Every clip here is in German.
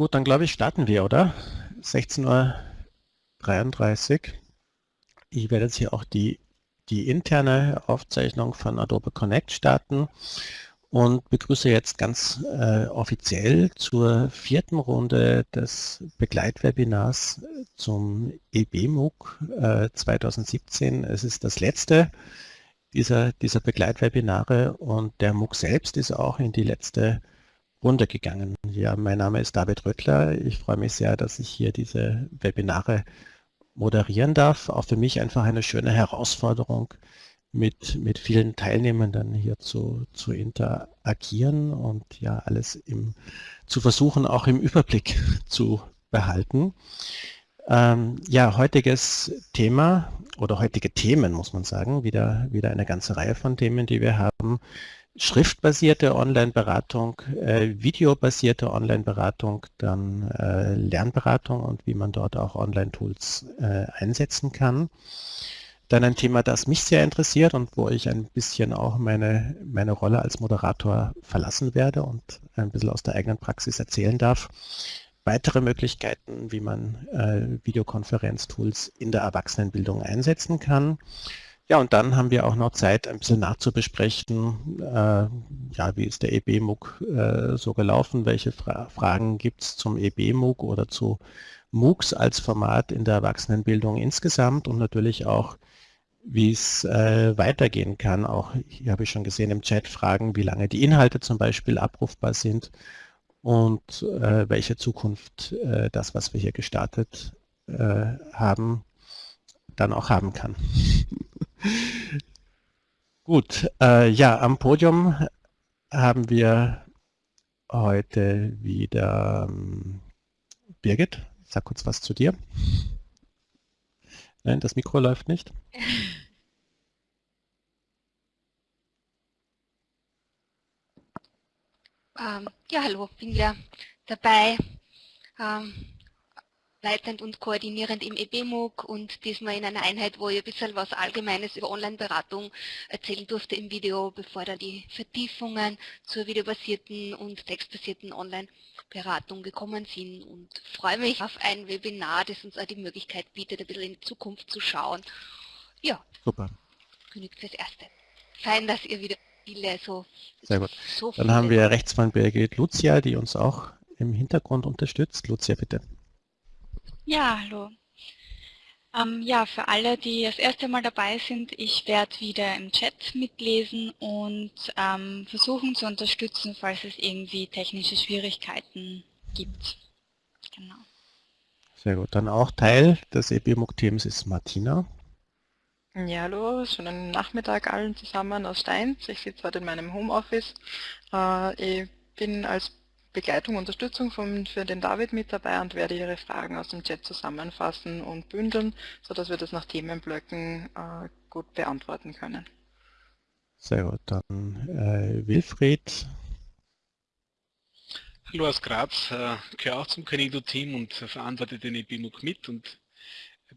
Gut, dann glaube ich, starten wir, oder? 16.33 Uhr. Ich werde jetzt hier auch die, die interne Aufzeichnung von Adobe Connect starten und begrüße jetzt ganz äh, offiziell zur vierten Runde des Begleitwebinars zum EBMUG äh, 2017. Es ist das letzte dieser, dieser Begleitwebinare und der MOOC selbst ist auch in die letzte Runde gegangen. Ja, mein Name ist David Röttler. Ich freue mich sehr, dass ich hier diese Webinare moderieren darf. Auch für mich einfach eine schöne Herausforderung, mit, mit vielen Teilnehmenden hier zu, zu interagieren und ja alles im, zu versuchen, auch im Überblick zu behalten. Ähm, ja, heutiges Thema oder heutige Themen, muss man sagen, wieder, wieder eine ganze Reihe von Themen, die wir haben. Schriftbasierte Online-Beratung, äh, videobasierte Online-Beratung, dann äh, Lernberatung und wie man dort auch Online-Tools äh, einsetzen kann. Dann ein Thema, das mich sehr interessiert und wo ich ein bisschen auch meine, meine Rolle als Moderator verlassen werde und ein bisschen aus der eigenen Praxis erzählen darf. Weitere Möglichkeiten, wie man äh, Videokonferenztools in der Erwachsenenbildung einsetzen kann. Ja, und dann haben wir auch noch Zeit, ein bisschen nachzubesprechen, äh, ja, wie ist der EB-MOOC äh, so gelaufen, welche Fra Fragen gibt es zum EB-MOOC oder zu MOOCs als Format in der Erwachsenenbildung insgesamt und natürlich auch wie es äh, weitergehen kann. Auch hier habe ich schon gesehen im Chat Fragen, wie lange die Inhalte zum Beispiel abrufbar sind und äh, welche Zukunft äh, das, was wir hier gestartet äh, haben, dann auch haben kann. Gut, äh, ja, am Podium haben wir heute wieder ähm, Birgit. Sag kurz was zu dir. Nein, das Mikro läuft nicht. Ähm, ja, hallo, bin ja dabei, ähm, leitend und koordinierend im EBMUG und diesmal in einer Einheit, wo ich ein bisschen was Allgemeines über Online-Beratung erzählen durfte im Video, bevor dann die Vertiefungen zur videobasierten und textbasierten Online-Beratung gekommen sind und freue mich auf ein Webinar, das uns auch die Möglichkeit bietet, ein bisschen in die Zukunft zu schauen. Ja, super. Genügt fürs Erste. Fein, dass ihr wieder viele so... Sehr gut. So dann haben wir rechts von Birgit Lucia, die uns auch im Hintergrund unterstützt. Lucia, bitte. Ja, hallo. Ähm, ja, für alle, die das erste Mal dabei sind, ich werde wieder im Chat mitlesen und ähm, versuchen zu unterstützen, falls es irgendwie technische Schwierigkeiten gibt. Genau. Sehr gut. Dann auch Teil des EBMUG-Teams ist Martina. Ja, hallo, schönen Nachmittag allen zusammen aus Steins. Ich sitze heute in meinem Homeoffice. Äh, ich bin als Begleitung, Unterstützung von, für den David mit dabei und werde Ihre Fragen aus dem Chat zusammenfassen und bündeln, sodass wir das nach Themenblöcken äh, gut beantworten können. Sehr gut, dann äh, Wilfried. Hallo aus Graz, äh, gehöre auch zum Canido-Team und verantworte den EBMUG mit und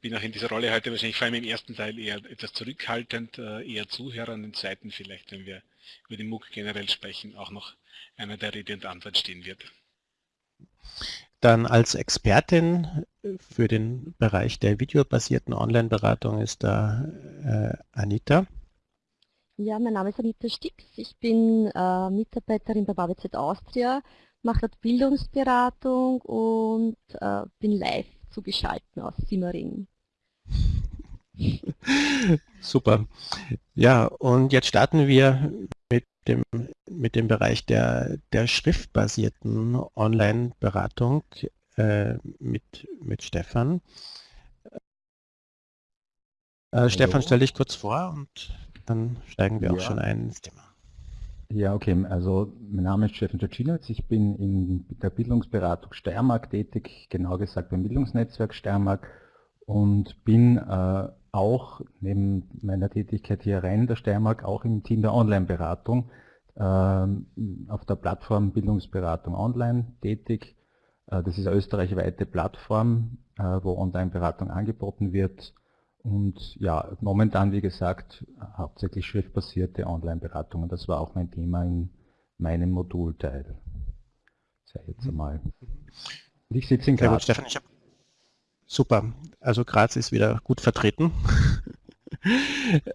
bin auch in dieser Rolle heute wahrscheinlich vor allem im ersten Teil eher etwas zurückhaltend, äh, eher Zuhörer, und im zweiten vielleicht, wenn wir über den MOOC generell sprechen, auch noch einer der Rede und Antwort stehen wird. Dann als Expertin für den Bereich der videobasierten Online-Beratung ist da äh, Anita. Ja, mein Name ist Anita Stix. Ich bin äh, Mitarbeiterin bei BABZ Austria, mache dort Bildungsberatung und äh, bin live zugeschaltet aus Simmering. Super. Ja, und jetzt starten wir mit dem, mit dem Bereich der, der schriftbasierten Online-Beratung äh, mit, mit Stefan. Äh, Stefan, stell dich kurz vor und dann steigen wir ja. auch schon ein ins Thema. Ja, okay. Also mein Name ist Stefan Czacinowitz. Ich bin in der Bildungsberatung Steiermark tätig, genau gesagt beim Bildungsnetzwerk Steiermark und bin äh, auch neben meiner Tätigkeit hier rein der Steiermark auch im Team der Online-Beratung äh, auf der Plattform Bildungsberatung Online tätig. Äh, das ist eine österreichweite Plattform, äh, wo Online-Beratung angeboten wird. Und ja, momentan, wie gesagt, hauptsächlich schriftbasierte Online-Beratung. Das war auch mein Thema in meinem Modulteil. Sei jetzt einmal. Ich sitze in Graz. Stefan, ich hab, super. Also Graz ist wieder gut vertreten.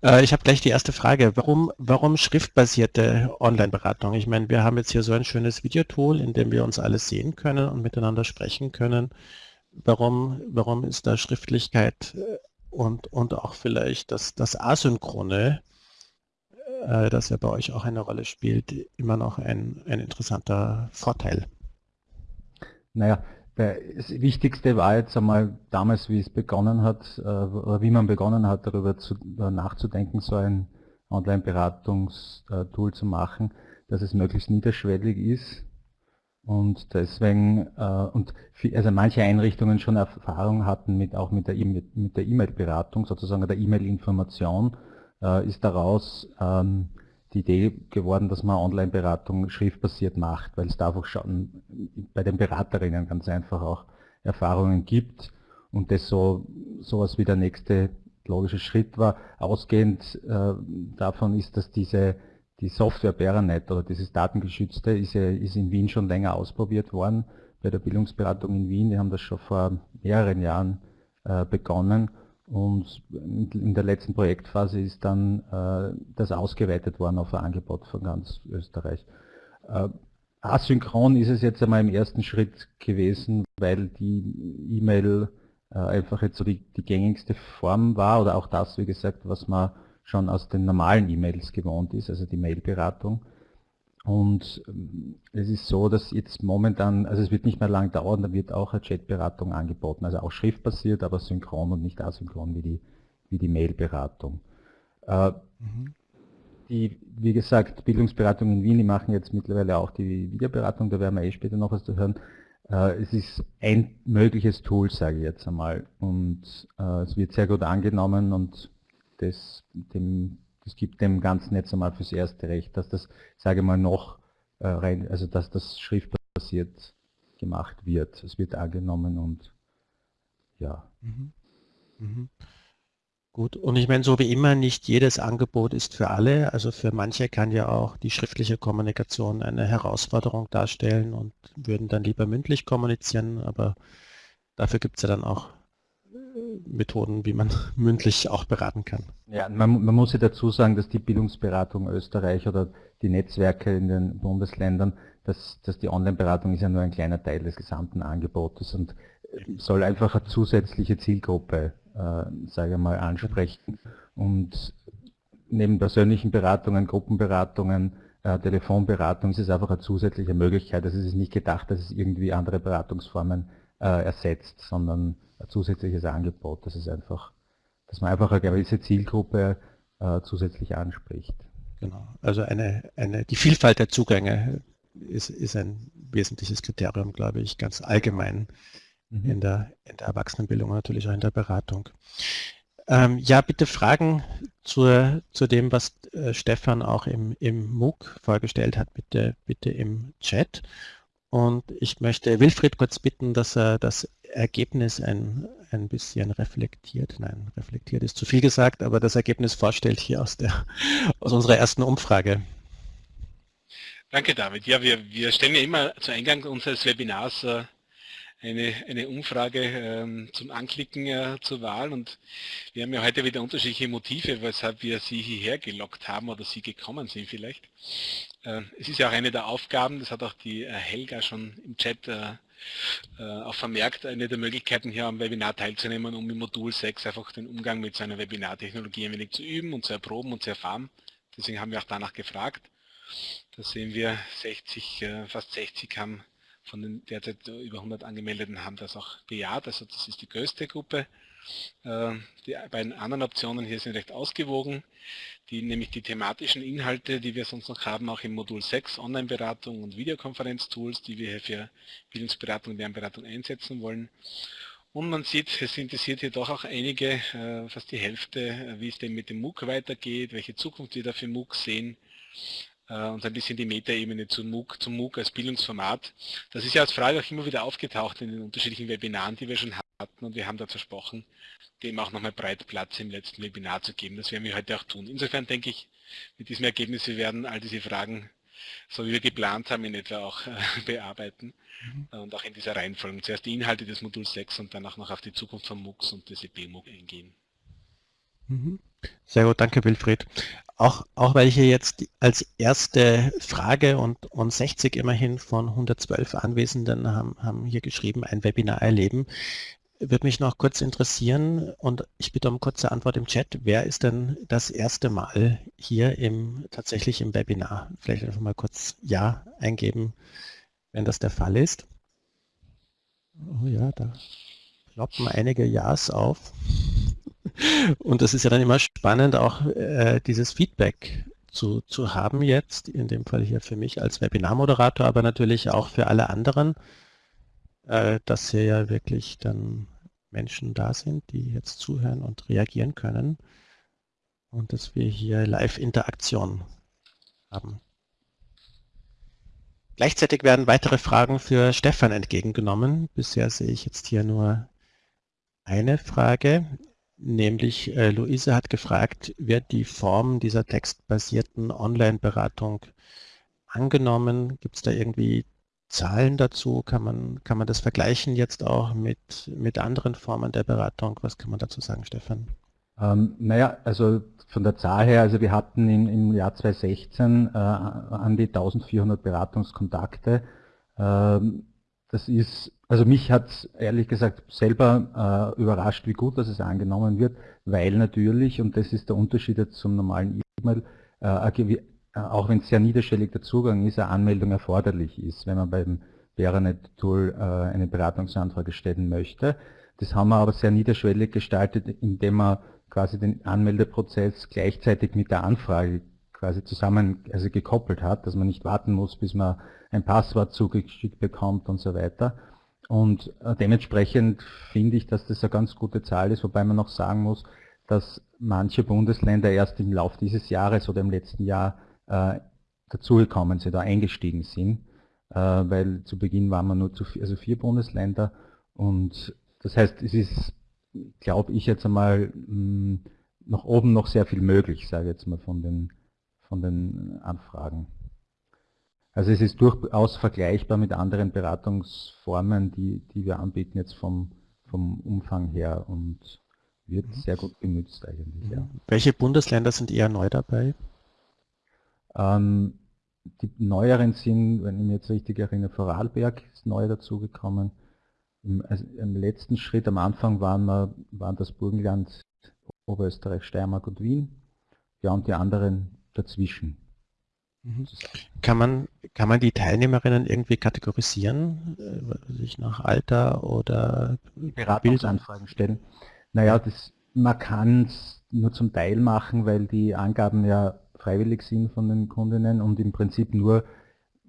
Äh, ich habe gleich die erste Frage. Warum, warum schriftbasierte Online-Beratung? Ich meine, wir haben jetzt hier so ein schönes Videotool, in dem wir uns alles sehen können und miteinander sprechen können. Warum, warum ist da Schriftlichkeit äh, und, und auch vielleicht das, das Asynchrone, äh, das ja bei euch auch eine Rolle spielt, immer noch ein, ein interessanter Vorteil? Naja, das Wichtigste war jetzt einmal damals, wie es begonnen hat, äh, oder wie man begonnen hat, darüber zu, äh, nachzudenken, so ein Online-Beratungstool zu machen, dass es möglichst niederschwellig ist. Und deswegen, äh, und also manche Einrichtungen schon Erfahrung hatten mit auch mit der e-, E-Mail-Beratung, sozusagen der E-Mail-Information, ist daraus ähm, die Idee geworden, dass man Online-Beratung schriftbasiert macht, weil es da einfach schon bei den Beraterinnen ganz einfach auch Erfahrungen gibt und das so sowas wie der nächste logische Schritt war. Ausgehend äh, davon ist, dass diese die Software Beranet oder dieses Datengeschützte ist, ist in Wien schon länger ausprobiert worden bei der Bildungsberatung in Wien. Wir haben das schon vor mehreren Jahren äh, begonnen und in der letzten Projektphase ist dann äh, das ausgeweitet worden auf ein Angebot von ganz Österreich. Äh, asynchron ist es jetzt einmal im ersten Schritt gewesen, weil die E-Mail äh, einfach jetzt so die, die gängigste Form war oder auch das, wie gesagt, was man schon aus den normalen E-Mails gewohnt ist, also die Mailberatung. Und ähm, es ist so, dass jetzt momentan, also es wird nicht mehr lang dauern, da wird auch eine Chatberatung angeboten, also auch schriftbasiert, aber synchron und nicht asynchron wie die, wie die Mailberatung. Äh, mhm. Die, wie gesagt, Bildungsberatung in Wien, die machen jetzt mittlerweile auch die Videoberatung, da werden wir eh später noch was zu hören. Äh, es ist ein mögliches Tool, sage ich jetzt einmal. Und äh, es wird sehr gut angenommen und das, dem es gibt dem Ganzen jetzt einmal fürs erste Recht, dass das, sage mal, noch äh, rein, also dass das schriftbasiert gemacht wird. Es wird angenommen und ja. Mhm. Mhm. Gut, und ich meine, so wie immer, nicht jedes Angebot ist für alle. Also für manche kann ja auch die schriftliche Kommunikation eine Herausforderung darstellen und würden dann lieber mündlich kommunizieren, aber dafür gibt es ja dann auch Methoden, wie man mündlich auch beraten kann. Ja, man, man, muss ja dazu sagen, dass die Bildungsberatung Österreich oder die Netzwerke in den Bundesländern, dass, dass die Online-Beratung ist ja nur ein kleiner Teil des gesamten Angebotes und soll einfach eine zusätzliche Zielgruppe, äh, sage ich mal, ansprechen. Und neben persönlichen Beratungen, Gruppenberatungen, äh, Telefonberatung ist es einfach eine zusätzliche Möglichkeit. Also es ist nicht gedacht, dass es irgendwie andere Beratungsformen äh, ersetzt, sondern zusätzliches Angebot. Das ist einfach, dass man einfach eine gewisse Zielgruppe äh, zusätzlich anspricht. Genau. Also eine, eine, die Vielfalt der Zugänge ist, ist ein wesentliches Kriterium, glaube ich, ganz allgemein mhm. in, der, in der Erwachsenenbildung und natürlich auch in der Beratung. Ähm, ja, bitte Fragen zur, zu dem, was äh, Stefan auch im, im MOOC vorgestellt hat, bitte, bitte im Chat. Und ich möchte Wilfried kurz bitten, dass er das Ergebnis ein, ein bisschen reflektiert, nein, reflektiert ist zu viel gesagt, aber das Ergebnis vorstellt hier aus, der, aus unserer ersten Umfrage. Danke David. Ja, wir, wir stellen ja immer zu Eingang unseres Webinars äh, eine, eine Umfrage ähm, zum Anklicken äh, zur Wahl und wir haben ja heute wieder unterschiedliche Motive, weshalb wir Sie hierher gelockt haben oder Sie gekommen sind vielleicht. Äh, es ist ja auch eine der Aufgaben, das hat auch die äh, Helga schon im Chat äh, auch vermerkt, eine der Möglichkeiten hier am Webinar teilzunehmen, um im Modul 6 einfach den Umgang mit so einer Webinartechnologie ein wenig zu üben und zu erproben und zu erfahren. Deswegen haben wir auch danach gefragt. Da sehen wir 60, äh, fast 60 haben von den derzeit über 100 Angemeldeten haben das auch bejaht, also das ist die größte Gruppe. Äh, die beiden anderen Optionen hier sind recht ausgewogen, die nämlich die thematischen Inhalte, die wir sonst noch haben, auch im Modul 6, Online-Beratung und Videokonferenz-Tools, die wir hier für Bildungsberatung und Lernberatung einsetzen wollen. Und man sieht, es interessiert hier doch auch einige, äh, fast die Hälfte, wie es denn mit dem MOOC weitergeht, welche Zukunft wir da für MOOC sehen. Äh, und ein bisschen die Metaebene zum MOOC, zum MOOC als Bildungsformat. Das ist ja als Frage auch immer wieder aufgetaucht in den unterschiedlichen Webinaren, die wir schon hatten und wir haben da versprochen, dem auch nochmal breit Platz im letzten Webinar zu geben. Das werden wir heute auch tun. Insofern denke ich, mit diesem Ergebnis, wir werden all diese Fragen so wie wir geplant haben, in etwa auch äh, bearbeiten mhm. und auch in dieser Reihenfolge. Zuerst die Inhalte des Moduls 6 und danach noch auf die Zukunft von MOOCs und des EP-MOOC eingehen. Mhm. Sehr gut, danke Wilfried. Auch, auch weil hier jetzt als erste Frage und, und 60 immerhin von 112 Anwesenden haben, haben hier geschrieben, ein Webinar erleben. Würde mich noch kurz interessieren und ich bitte um kurze Antwort im Chat. Wer ist denn das erste Mal hier im tatsächlich im Webinar? Vielleicht einfach mal kurz Ja eingeben, wenn das der Fall ist. Oh ja, da ploppen einige Ja's auf. Und das ist ja dann immer spannend, auch äh, dieses Feedback zu, zu haben jetzt, in dem Fall hier für mich als Webinarmoderator, aber natürlich auch für alle anderen, äh, dass hier ja wirklich dann Menschen da sind, die jetzt zuhören und reagieren können und dass wir hier Live-Interaktion haben. Gleichzeitig werden weitere Fragen für Stefan entgegengenommen. Bisher sehe ich jetzt hier nur eine Frage. Nämlich äh, Luise hat gefragt, wird die Form dieser textbasierten Online-Beratung angenommen? Gibt es da irgendwie Zahlen dazu? Kann man, kann man das vergleichen jetzt auch mit, mit anderen Formen der Beratung? Was kann man dazu sagen, Stefan? Ähm, naja, also von der Zahl her, also wir hatten im, im Jahr 2016 äh, an die 1400 Beratungskontakte. Ähm, das ist also mich hat ehrlich gesagt selber äh, überrascht, wie gut dass es angenommen wird, weil natürlich, und das ist der Unterschied jetzt zum normalen E-Mail, äh, auch wenn es sehr niederschwellig der Zugang ist, eine Anmeldung erforderlich ist, wenn man beim Veranet-Tool äh, eine Beratungsanfrage stellen möchte. Das haben wir aber sehr niederschwellig gestaltet, indem wir quasi den Anmeldeprozess gleichzeitig mit der Anfrage quasi zusammen also gekoppelt hat, dass man nicht warten muss, bis man ein Passwort zugeschickt bekommt und so weiter. Und äh, dementsprechend finde ich, dass das eine ganz gute Zahl ist, wobei man noch sagen muss, dass manche Bundesländer erst im Laufe dieses Jahres oder im letzten Jahr äh, dazugekommen sind, da eingestiegen sind, äh, weil zu Beginn waren wir nur zu vier, also vier Bundesländer und das heißt, es ist, glaube ich jetzt einmal, mh, hm, nach oben noch sehr viel möglich, sage ich jetzt mal von den, von den Anfragen. Also es ist durchaus vergleichbar mit anderen Beratungsformen, die, die wir anbieten jetzt vom, vom Umfang her und wird mhm. sehr gut genützt eigentlich. Ja. Welche Bundesländer sind eher neu dabei? Ähm, die neueren sind, wenn ich mich jetzt richtig erinnere, Vorarlberg ist neu dazugekommen. Im, also Im, letzten Schritt am Anfang waren, wir, waren das Burgenland, Oberösterreich, Steiermark und Wien. Ja, und die anderen dazwischen. Mhm. Kann man, kann man die Teilnehmerinnen irgendwie kategorisieren, äh, sich nach Alter oder Beratungsanfragen stellen? Naja, das, man kann es nur zum Teil machen, weil die Angaben ja freiwillig sind von den Kundinnen und im Prinzip nur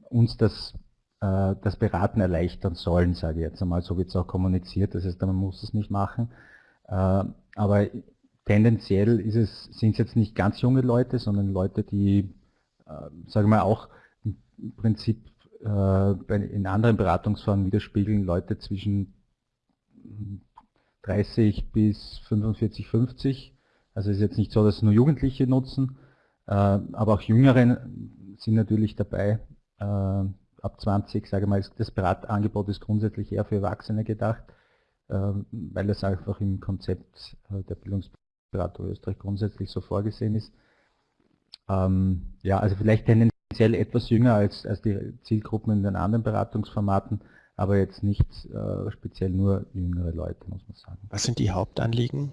uns das, äh, das Beraten erleichtern sollen, sage ich jetzt einmal. So wird es auch kommuniziert, das heißt, man muss es nicht machen. Äh, aber tendenziell es, sind es jetzt nicht ganz junge Leute, sondern Leute, die äh, sage mal auch im Prinzip äh, in anderen Beratungsformen widerspiegeln Leute zwischen 30 bis 45, 50. Also es ist jetzt nicht so, dass nur Jugendliche nutzen, aber auch Jüngere sind natürlich dabei. Ab 20, sage ich mal, das Beratangebot ist grundsätzlich eher für Erwachsene gedacht, weil das einfach im Konzept der Bildungsberatung Österreich grundsätzlich so vorgesehen ist. Ähm, ja, also vielleicht tendenziell etwas jünger als, als die Zielgruppen in den anderen Beratungsformaten, aber jetzt nicht äh, speziell nur jüngere Leute, muss man sagen. Was sind die Hauptanliegen?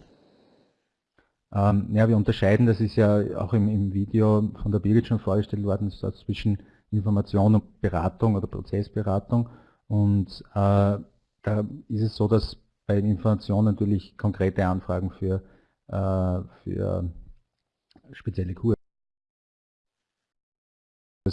Ähm, ja, wir unterscheiden, das ist ja auch im, im Video von der Birgit schon vorgestellt worden, so zwischen Information und Beratung oder Prozessberatung. Und äh, da ist es so, dass bei Information natürlich konkrete Anfragen für, äh, für spezielle Kurse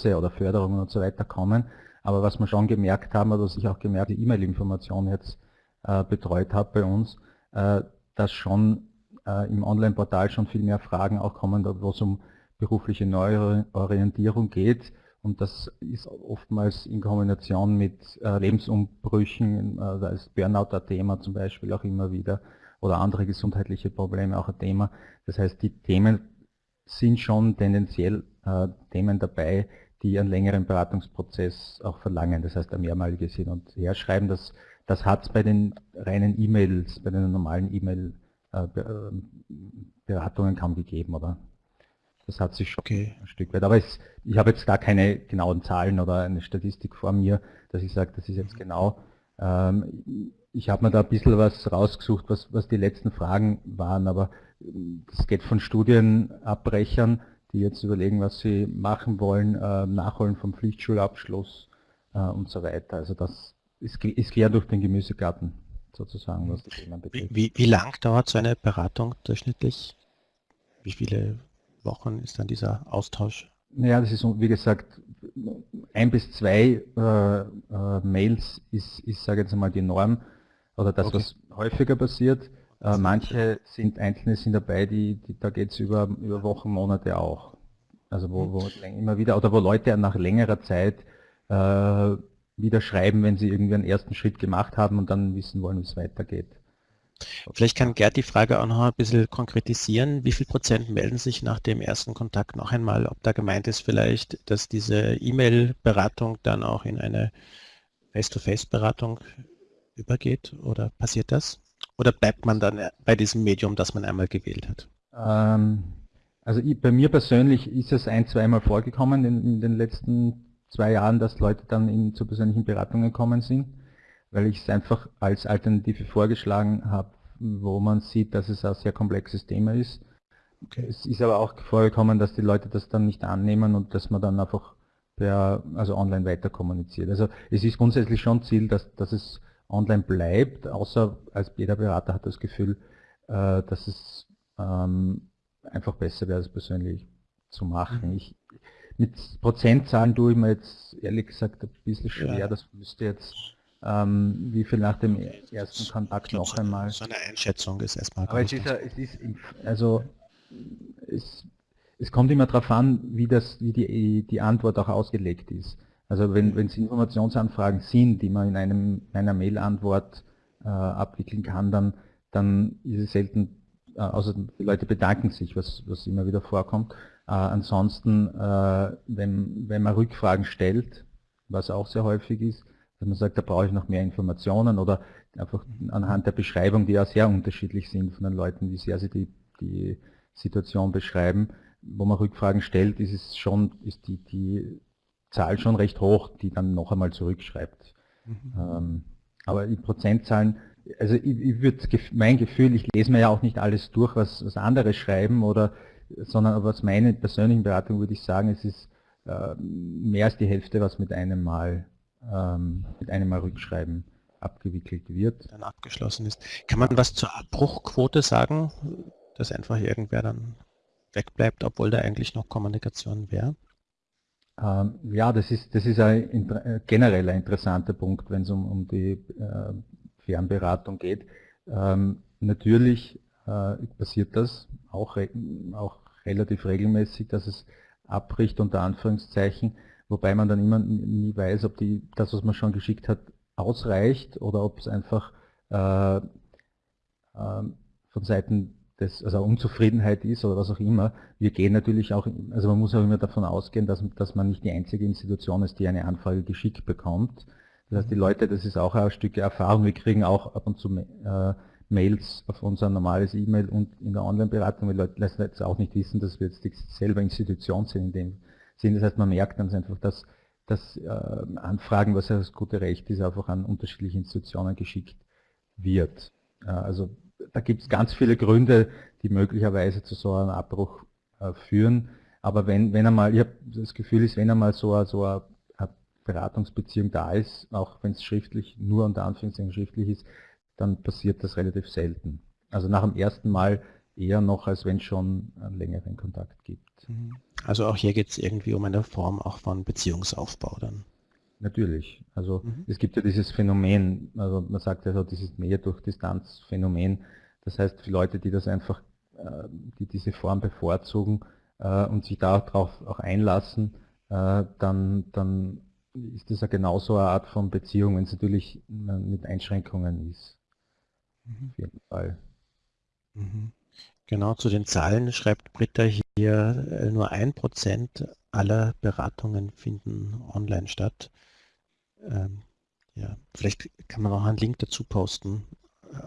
oder Förderungen und so weiter kommen. Aber was wir schon gemerkt haben, oder was ich auch gemerkt, die E-Mail-Information jetzt äh, betreut habe bei uns, äh, dass schon äh, im Online-Portal schon viel mehr Fragen auch kommen, wo es um berufliche Neuorientierung geht. Und das ist oftmals in Kombination mit äh, Lebensumbrüchen, äh, da ist Burnout ein Thema zum Beispiel auch immer wieder, oder andere gesundheitliche Probleme auch ein Thema. Das heißt, die Themen sind schon tendenziell äh, Themen dabei, die einen längeren Beratungsprozess auch verlangen, das heißt ein mehrmaliges Hin- und Herschreiben. Das, das hat es bei den reinen E-Mails, bei den normalen E-Mail-Beratungen äh, kaum gegeben, oder? Das hat sich schon okay. ein Stück weit. Aber es, ich habe jetzt gar keine genauen Zahlen oder eine Statistik vor mir, dass ich sage, das ist jetzt genau. Ähm, ich habe mir da ein bisschen was rausgesucht, was, was die letzten Fragen waren, aber es geht von Studienabbrechern, die jetzt überlegen, was sie machen wollen, äh, Nachholen vom Pflichtschulabschluss äh, und so weiter. Also das ist, ist quer durch den Gemüsegarten sozusagen, was die Themen betrifft. Wie, wie lang dauert so eine Beratung durchschnittlich? Wie viele Wochen ist dann dieser Austausch? Naja, das ist wie gesagt, ein bis zwei äh, äh, Mails ist, ist sage ich jetzt einmal, die Norm oder das, okay. was häufiger passiert. Äh, manche sind einzelne sind dabei, die, die da geht es über, über Wochen, Monate auch. Also wo, wo mhm. immer wieder, oder wo Leute nach längerer Zeit äh, wieder schreiben, wenn sie irgendwie einen ersten Schritt gemacht haben und dann wissen wollen, wie es weitergeht. Vielleicht kann Gerd die Frage auch noch ein bisschen konkretisieren. Wie viel Prozent melden sich nach dem ersten Kontakt noch einmal, ob da gemeint ist vielleicht, dass diese E-Mail-Beratung dann auch in eine Face-to-Face-Beratung übergeht oder passiert das? Oder bleibt man dann bei diesem Medium, das man einmal gewählt hat? Ähm, also ich, bei mir persönlich ist es ein, zweimal vorgekommen in, in, den letzten zwei Jahren, dass Leute dann in, zu persönlichen Beratungen gekommen sind, weil ich es einfach als Alternative vorgeschlagen habe, wo man sieht, dass es ein sehr komplexes Thema ist. Okay. Es ist aber auch vorgekommen, dass die Leute das dann nicht annehmen und dass man dann einfach per, also online weiter kommuniziert. Also es ist grundsätzlich schon Ziel, dass, dass es online bleibt, außer als jeder Berater hat das Gefühl, äh, dass es ähm, einfach besser wäre, das persönlich zu machen. Mhm. Ich, mit Prozentzahlen tue ich mir jetzt ehrlich gesagt ein bisschen schwer, ja. das müsste jetzt ähm, wie viel nach dem ersten Kontakt noch so, einmal. So eine Einschätzung ist erstmal. Aber es ist, es ist, also es, es kommt immer darauf an, wie das, wie die, die Antwort auch ausgelegt ist. Also wenn, wenn es Informationsanfragen sind, die man in einem, einer Mail-Antwort äh, abwickeln kann, dann, dann ist es selten, äh, außer die Leute bedanken sich, was, was immer wieder vorkommt. Äh, ansonsten, äh, wenn, wenn man Rückfragen stellt, was auch sehr häufig ist, dass man sagt, da brauche ich noch mehr Informationen oder einfach anhand der Beschreibung, die ja sehr unterschiedlich sind von den Leuten, wie sehr sie die, die Situation beschreiben, wo man Rückfragen stellt, ist es schon, ist die, die Zahl schon recht hoch, die dann noch einmal zurückschreibt. Mhm. Ähm, aber die Prozentzahlen, also ich, ich würde mein Gefühl, ich lese mir ja auch nicht alles durch, was, was andere schreiben, oder, sondern aus meiner persönlichen Beratung würde ich sagen, es ist äh, mehr als die Hälfte, was mit einem Mal, ähm, mit einem Mal Rückschreiben abgewickelt wird. Dann abgeschlossen ist. Kann man was zur Abbruchquote sagen, dass einfach irgendwer dann wegbleibt, obwohl da eigentlich noch Kommunikation wäre? Ähm, ja, das ist, das ist ein äh, generell ein interessanter Punkt, wenn es um, um die äh, Fernberatung geht. Ähm, natürlich äh, passiert das auch, auch relativ regelmäßig, dass es abbricht unter Anführungszeichen, wobei man dann immer nie weiß, ob die, das, was man schon geschickt hat, ausreicht oder ob es einfach äh, äh, von Seiten das, also Unzufriedenheit ist oder was auch immer. Wir gehen natürlich auch, also man muss auch immer davon ausgehen, dass, dass man nicht die einzige Institution ist, die eine Anfrage geschickt bekommt. Das heißt, die Leute, das ist auch ein Stück Erfahrung, wir kriegen auch ab und zu äh, Mails auf unser normales E-Mail und in der Online-Beratung, weil Leute lassen jetzt auch nicht wissen, dass wir jetzt selber Institution sind in dem Sinn. Das heißt, man merkt dann einfach, dass, dass äh, Anfragen, was ja das gute Recht ist, einfach an unterschiedliche Institutionen geschickt wird. Äh, also da gibt es ganz viele Gründe, die möglicherweise zu so einem Abbruch äh, führen. Aber wenn, wenn einmal, ich habe das Gefühl ist, wenn einmal so, so eine, Beratungsbeziehung da ist, auch wenn es schriftlich, nur unter Anführungszeichen schriftlich ist, dann passiert das relativ selten. Also nach dem ersten Mal eher noch, als wenn es schon einen längeren Kontakt gibt. Mhm. Also auch hier geht es irgendwie um eine Form auch von Beziehungsaufbau dann. Natürlich. Also mhm. es gibt ja dieses Phänomen, also man sagt ja so dieses Nähe durch Distanz Phänomen. Das heißt, für Leute, die das einfach, äh, die diese Form bevorzugen äh, und sich darauf auch einlassen, äh, dann, dann ist das ja genauso eine Art von Beziehung, wenn es natürlich mit Einschränkungen ist. Mhm. Auf jeden Fall. Mhm. Genau, zu den Zahlen schreibt Britta hier, äh, nur ein Prozent aller Beratungen finden online statt. Ähm, ja, vielleicht kann man auch einen Link dazu posten,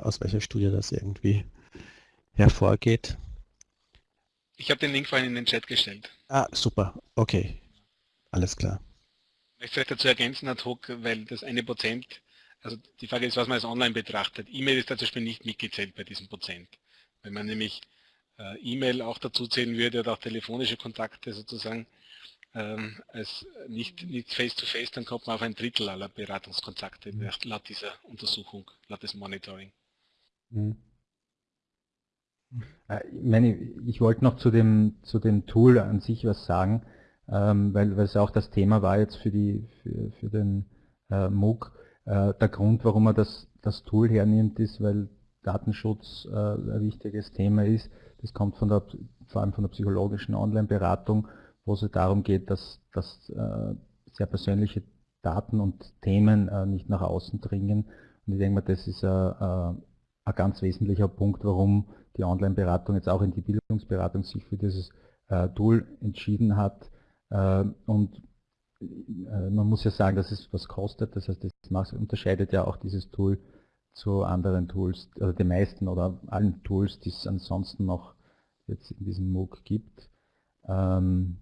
aus welcher Studie das irgendwie hervorgeht. Ich habe den Link vorhin in den Chat gestellt. Ah, super. Okay. Alles klar. Ich möchte vielleicht dazu ergänzen, ad hoc, weil das eine Prozent, also die Frage ist, was man als online betrachtet. E-Mail ist da zum Beispiel nicht mitgezählt bei diesem Prozent. Wenn man nämlich äh, E-Mail auch dazu zählen würde oder auch telefonische Kontakte sozusagen ähm, als nicht, nicht face-to-face, -face, dann kommt man auf ein Drittel aller Beratungskontakte mhm. laut dieser Untersuchung, laut des Monitoring. Mhm. Äh, ich, meine, ich wollte noch zu dem, zu dem Tool an sich was sagen, ähm, weil, weil es auch das Thema war jetzt für, die, für, für den äh, MOOC. Äh, der Grund, warum man das, das Tool hernimmt, ist, weil Datenschutz äh, ein wichtiges Thema ist. Das kommt von der, vor allem von der psychologischen Online-Beratung, wo es darum geht, dass, dass äh, sehr persönliche Daten und Themen äh, nicht nach außen dringen. Und ich denke mal, das ist ein ganz wesentlicher Punkt, warum die Online-Beratung jetzt auch in die Bildungsberatung sich für dieses Tool entschieden hat. und man muss ja sagen, dass es was kostet, das heißt, das unterscheidet ja auch dieses Tool zu anderen Tools, oder den meisten oder allen Tools, die es ansonsten noch jetzt in diesem MOOC gibt. Ähm,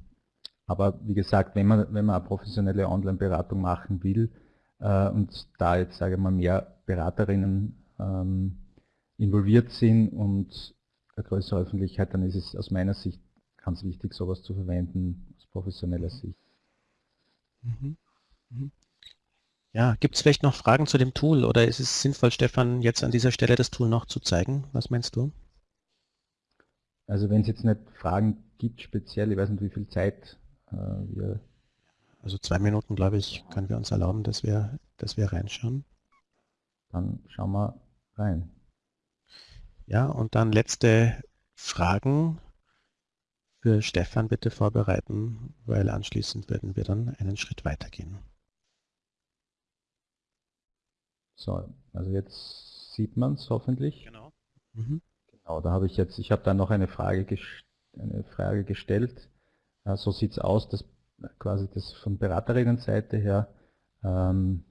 aber wie gesagt, wenn man, wenn man eine professionelle Online-Beratung machen will äh, und da jetzt, sage ich mal, mehr Beraterinnen ähm, involviert sind und eine größere Öffentlichkeit, dann ist es aus meiner Sicht ganz wichtig, sowas zu verwenden, aus professioneller Sicht. Mhm. Mhm. Ja, gibt es vielleicht noch Fragen zu dem Tool oder ist es sinnvoll, Stefan, jetzt an dieser Stelle das Tool noch zu zeigen? Was meinst du? Also wenn es jetzt nicht Fragen gibt speziell, ich weiß nicht, wie viel Zeit äh, wir... Also zwei Minuten, glaube ich, können wir uns erlauben, dass wir, dass wir reinschauen. Dann schauen wir rein. Ja, und dann letzte Fragen für Stefan bitte vorbereiten, weil anschließend werden wir dann einen Schritt weitergehen. So, also jetzt sieht man es hoffentlich. Genau. Mhm. Genau, da habe ich jetzt, ich habe da noch eine Frage, eine Frage gestellt. Äh, so sieht es aus, dass quasi das von Beraterinnenseite her, ähm,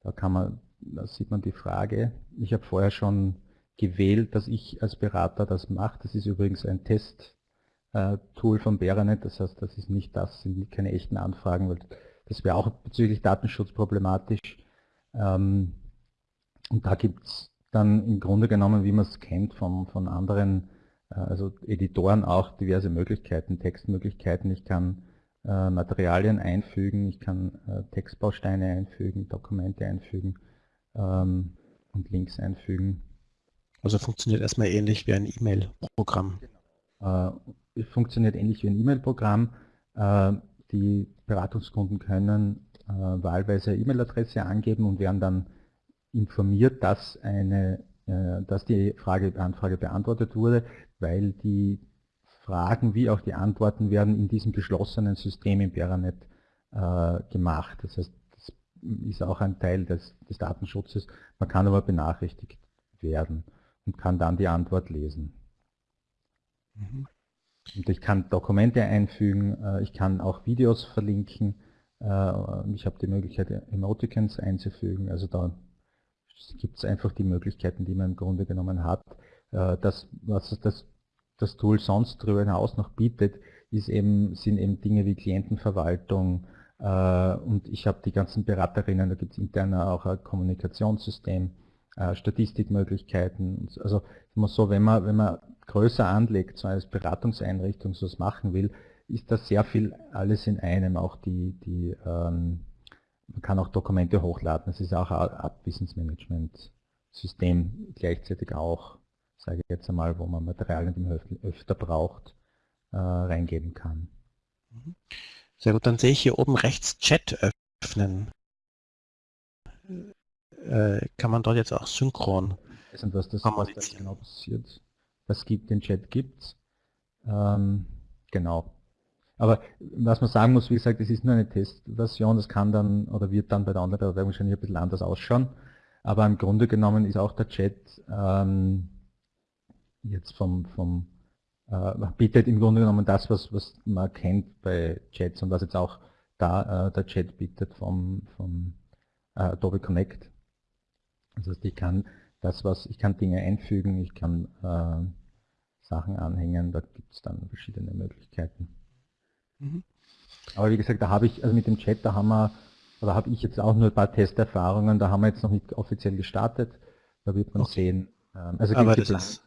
da kann man, da sieht man die Frage. Ich habe vorher schon gewählt, dass ich als Berater das mache. Das ist übrigens ein Test-Tool äh, von Beranet, das heißt, das ist nicht das, sind keine echten Anfragen, weil das wäre auch bezüglich Datenschutz problematisch. Ähm, und da gibt es dann im Grunde genommen, wie man es kennt von, von anderen, äh, also Editoren auch diverse Möglichkeiten, Textmöglichkeiten. Ich kann äh, Materialien einfügen, ich kann Textbausteine einfügen, Dokumente einfügen ähm, und Links einfügen. Also funktioniert erstmal ähnlich wie ein E-Mail-Programm. Genau. Äh, funktioniert ähnlich wie ein E-Mail-Programm. Äh, die Beratungskunden können äh, wahlweise E-Mail-Adresse angeben und werden dann informiert, dass, eine, äh, dass die Frage, Anfrage beantwortet wurde, weil die Fragen wie auch die Antworten werden in diesem geschlossenen System im Beranet gemacht. Das heißt, das ist auch ein Teil des, des Datenschutzes. Man kann aber benachrichtigt werden und kann dann die Antwort lesen. Mhm. Und ich kann Dokumente einfügen, äh, ich kann auch Videos verlinken, äh, ich habe die Möglichkeit, Emoticons einzufügen. Also da gibt es einfach die Möglichkeiten, die man im Grunde genommen hat. Äh, das, was das, das Tool sonst darüber hinaus noch bietet, ist eben, sind eben Dinge wie Klientenverwaltung und ich habe die ganzen Beraterinnen, da gibt es intern auch ein Kommunikationssystem, Statistikmöglichkeiten. Also immer so, wenn man, wenn man größer anlegt, so als Beratungseinrichtung so was machen will, ist das sehr viel alles in einem, auch die, die ähm, man kann auch Dokumente hochladen, es ist auch ein Abwissensmanagement-System gleichzeitig auch, sage ich jetzt einmal, wo man Materialien, die man öfter braucht, äh, reingeben kann. Mhm. Sehr gut, dann sehe ich hier oben rechts Chat öffnen. Äh, kann man dort jetzt auch synchron nicht, was das, was das genau passiert. Was gibt, den Chat gibt ähm, Genau. Aber was man sagen muss, wie gesagt, es ist nur eine Testversion, das kann dann oder wird dann bei der Online-Bewertung wahrscheinlich ein bisschen anders ausschauen. Aber im Grunde genommen ist auch der Chat ähm, jetzt vom, vom äh, bietet im Grunde genommen das, was, was man kennt bei Chats und was jetzt auch da äh, der Chat bietet vom, vom äh, Adobe Connect. Also ich kann das, was ich kann Dinge einfügen, ich kann äh, Sachen anhängen, da gibt es dann verschiedene Möglichkeiten. Mhm. Aber wie gesagt, da habe ich, also mit dem Chat, da haben wir, oder habe ich jetzt auch nur ein paar Testerfahrungen, da haben wir jetzt noch nicht offiziell gestartet, da wird man okay. sehen. Ähm, also Aber das ist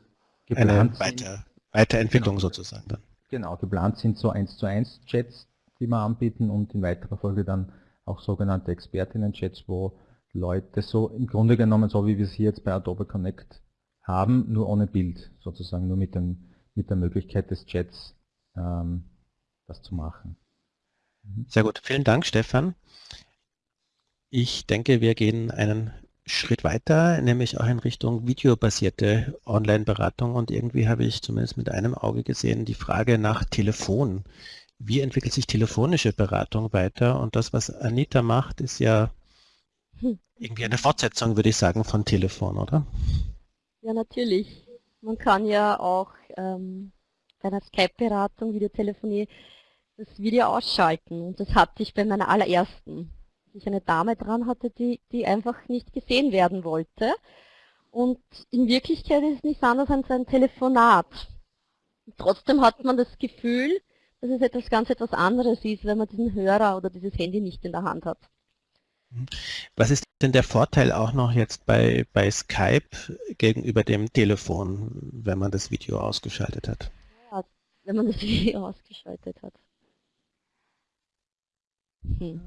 eine Weiter, Weiterentwicklung genau. sozusagen dann. Genau, geplant sind so 1 zu 1 Chats, die wir anbieten und in weiterer Folge dann auch sogenannte Expertinnen-Chats, wo Leute so im Grunde genommen, so wie wir es jetzt bei Adobe Connect haben, nur ohne Bild, sozusagen nur mit, dem, mit der Möglichkeit des Chats ähm, das zu machen. Mhm. Sehr gut, vielen Dank Stefan. Ich denke, wir gehen einen Schritt weiter, nämlich auch in Richtung videobasierte Online-Beratung und irgendwie habe ich zumindest mit einem Auge gesehen die Frage nach Telefon. Wie entwickelt sich telefonische Beratung weiter? Und das, was Anita macht, ist ja. Irgendwie eine Fortsetzung, würde ich sagen, von Telefon, oder? Ja, natürlich. Man kann ja auch ähm, bei einer Skype-Beratung, Videotelefonie, das Video ausschalten. Und das hatte ich bei meiner allerersten ich eine Dame dran hatte, die, die einfach nicht gesehen werden wollte. Und in Wirklichkeit ist es nichts anderes als ein Telefonat. Und trotzdem hat man das Gefühl, dass es etwas ganz etwas anderes ist, wenn man diesen Hörer oder dieses Handy nicht in der Hand hat. Was ist denn der Vorteil auch noch jetzt bei, bei Skype gegenüber dem Telefon, wenn man das Video ausgeschaltet hat? Ja, wenn man das Video ausgeschaltet hat. Hm.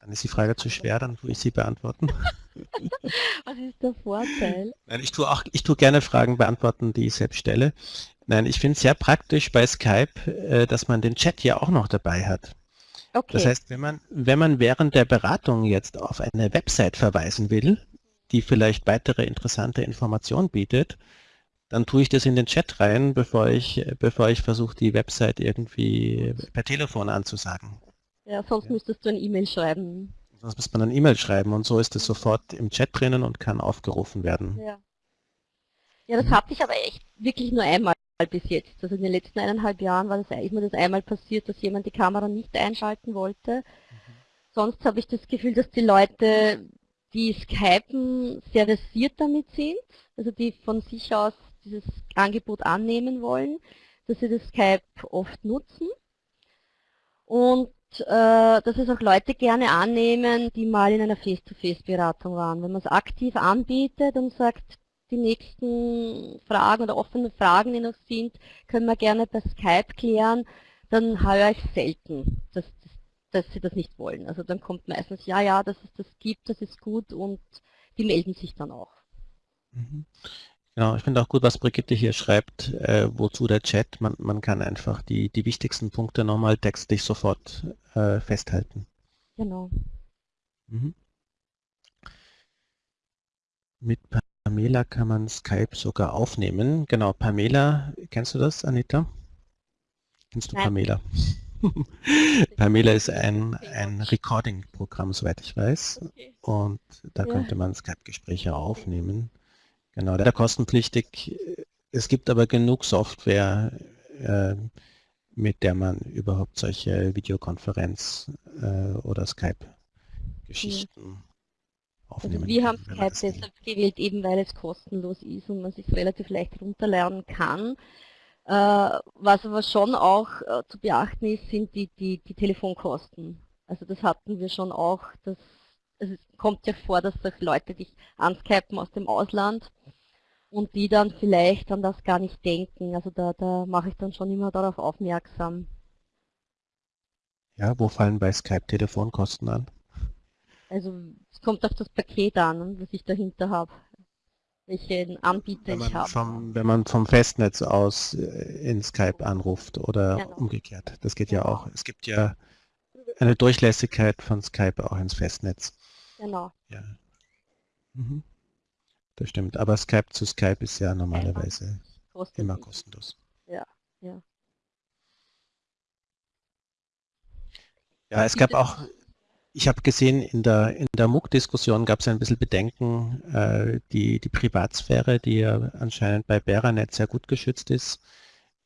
Dann ist die Frage zu schwer, dann tue ich sie beantworten. Was ist der Vorteil? Nein, ich tue auch, ich tue gerne Fragen beantworten, die ich selbst stelle. Nein, ich finde es sehr praktisch bei Skype, äh, dass man den Chat ja auch noch dabei hat. Okay. Das heißt, wenn man, wenn man während der Beratung jetzt auf eine Website verweisen will, die vielleicht weitere interessante Informationen bietet, dann tue ich das in den Chat rein, bevor ich, bevor ich versuche, die Website irgendwie per Telefon anzusagen. Ja, sonst ja. müsstest du ein E-Mail schreiben. Sonst müsste man ein E-Mail schreiben und so ist es sofort im Chat drinnen und kann aufgerufen werden. Ja, ja das hatte ich aber echt wirklich nur einmal bis jetzt. Also in den letzten eineinhalb Jahren war das, ist mir das einmal passiert, dass jemand die Kamera nicht einschalten wollte. Mhm. Sonst habe ich das Gefühl, dass die Leute, die Skypen, sehr versiert damit sind, also die von sich aus dieses Angebot annehmen wollen, dass sie das Skype oft nutzen. Und äh, dass es auch Leute gerne annehmen, die mal in einer Face-to-Face-Beratung waren. Wenn man es aktiv anbietet und sagt, die nächsten Fragen oder offene Fragen, die noch sind, können wir gerne per Skype klären, dann höre ich selten, dass, dass, dass sie das nicht wollen. Also dann kommt meistens, ja, ja, dass es das gibt, das ist gut und die melden sich dann auch. Mhm. Genau, ich finde auch gut, was Brigitte hier schreibt, äh, wozu der Chat, man, man kann einfach die, die wichtigsten Punkte nochmal textlich sofort äh, festhalten. Genau. Mhm. Mit Pamela kann man Skype sogar aufnehmen. Genau, Pamela, kennst du das, Anita? Kennst du Nein. Pamela? Pamela ist ein, ein Recording-Programm, soweit ich weiß. Okay. Und da ja. könnte man Skype-Gespräche aufnehmen. Genau, der kostenpflichtig. Es gibt aber genug Software, äh, mit der man überhaupt solche Videokonferenz- äh, oder Skype-Geschichten ja. Aufnehmen also Wir haben Skype deshalb gewählt, eben weil es kostenlos ist und man sich relativ leicht runterlernen kann. Äh, was aber schon auch äh, zu beachten ist, sind die, die, die Telefonkosten. Also das hatten wir schon auch, dass also es kommt ja vor, dass sich Leute dich anskypen aus dem Ausland und die dann vielleicht an das gar nicht denken. Also da, da mache ich dann schon immer darauf aufmerksam. Ja, wo fallen bei Skype Telefonkosten an? Also es kommt auf das Paket an, was ich dahinter habe. Welchen Anbieter ich habe. wenn man vom Festnetz aus äh, in Skype anruft oder genau. umgekehrt. Das geht genau. ja auch. Es gibt ja eine Durchlässigkeit von Skype auch ins Festnetz. Genau. Ja. Mhm. Das stimmt. Aber Skype zu Skype ist ja normalerweise Kostet immer kostenlos. Ja, ja. Ja, es gab auch, ich habe gesehen, in der, in der MOOC-Diskussion gab es ein bisschen Bedenken, äh, die, die Privatsphäre, die ja anscheinend bei Beranet sehr gut geschützt ist,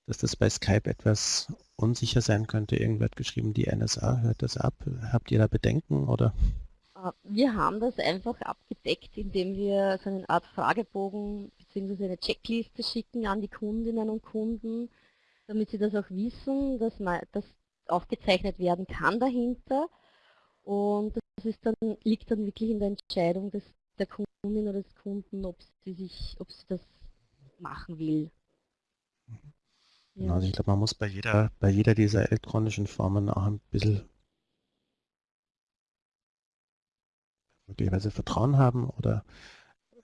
dass das bei Skype etwas unsicher sein könnte. Irgendwer hat geschrieben, die NSA hört das ab. Habt ihr da Bedenken oder? Äh, wir haben das einfach abgedeckt, indem wir so eine Art Fragebogen bzw. eine Checkliste schicken an die Kundinnen und Kunden, damit sie das auch wissen, dass das aufgezeichnet werden kann dahinter. Und das ist dann, liegt dann wirklich in der Entscheidung des, der Kundin oder des Kunden, ob sie, sich, ob sie das machen will. Ja. Also ich glaube, man muss bei jeder, bei jeder dieser elektronischen Formen auch ein bisschen möglicherweise Vertrauen haben oder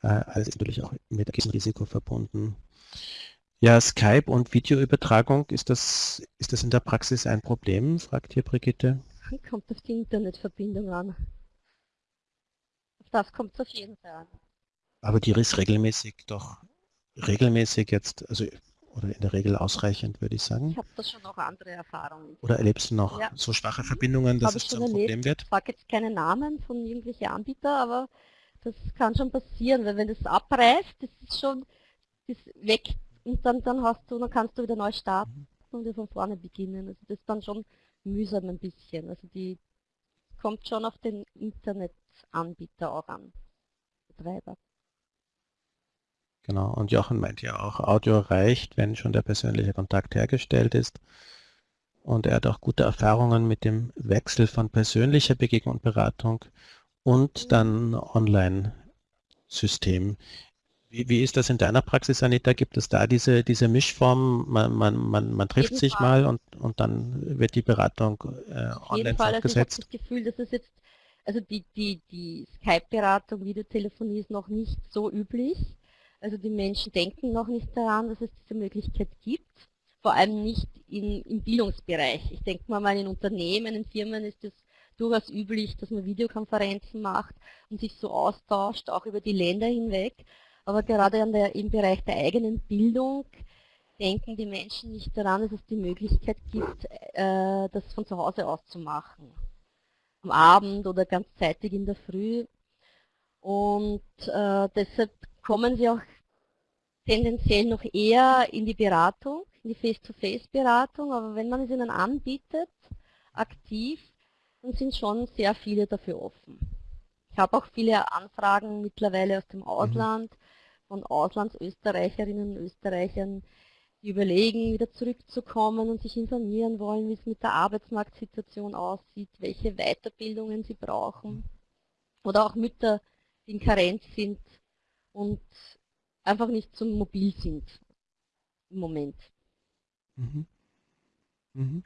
äh, alles natürlich auch mit einem Risiko verbunden. Ja, Skype und Videoübertragung, ist das, ist das in der Praxis ein Problem, fragt hier Brigitte. Kommt auf die Internetverbindung an. Auf das kommt es auf jeden Fall an. Aber die ist regelmäßig doch regelmäßig jetzt, also oder in der Regel ausreichend, würde ich sagen. Ich habe da schon noch andere Erfahrungen. Oder erlebst du noch ja. so schwache Verbindungen, dass es zu einem Problem wird? Ich sage jetzt keine Namen von irgendwelchen Anbietern, aber das kann schon passieren, weil wenn das abreißt, das ist schon das weg und dann, dann hast du, dann kannst du wieder neu starten mhm. und wieder von vorne beginnen. Also das ist dann schon mühsam ein bisschen. Also die kommt schon auf den Internetanbieter auch an, Betreiber. Genau, und Jochen meint ja auch, Audio reicht, wenn schon der persönliche Kontakt hergestellt ist. Und er hat auch gute Erfahrungen mit dem Wechsel von persönlicher Begegnung und Beratung und dann Online-System. Wie, wie, ist das in deiner Praxis, Anita? Gibt es da diese, diese Mischform? Man, man, man, man trifft sich Fall. mal und, und dann wird die Beratung äh, online Fall. fortgesetzt? Also ich habe das Gefühl, dass es jetzt, also die, die, die Skype-Beratung, Videotelefonie ist noch nicht so üblich. Also die Menschen denken noch nicht daran, dass es diese Möglichkeit gibt, vor allem nicht in, im Bildungsbereich. Ich denke mal, in Unternehmen, in Firmen ist es durchaus üblich, dass man Videokonferenzen macht und sich so austauscht, auch über die Länder hinweg. Aber gerade der, im Bereich der eigenen Bildung denken die Menschen nicht daran, dass es die Möglichkeit gibt, äh, das von zu Hause aus zu machen. Am Abend oder ganz zeitig in der Früh. Und äh, deshalb kommen sie auch tendenziell noch eher in die Beratung, in die Face-to-Face-Beratung, aber wenn man es ihnen anbietet, aktiv, dann sind schon sehr viele dafür offen. Ich habe auch viele Anfragen mittlerweile aus dem mhm. Von Auslandsösterreicherinnen und Österreichern, die überlegen, wieder zurückzukommen und sich informieren wollen, wie es mit der Arbeitsmarktsituation aussieht, welche Weiterbildungen sie brauchen. Oder auch Mütter, die in Karenz sind, und einfach nicht so mobil sind im Moment. Mhm. Mhm.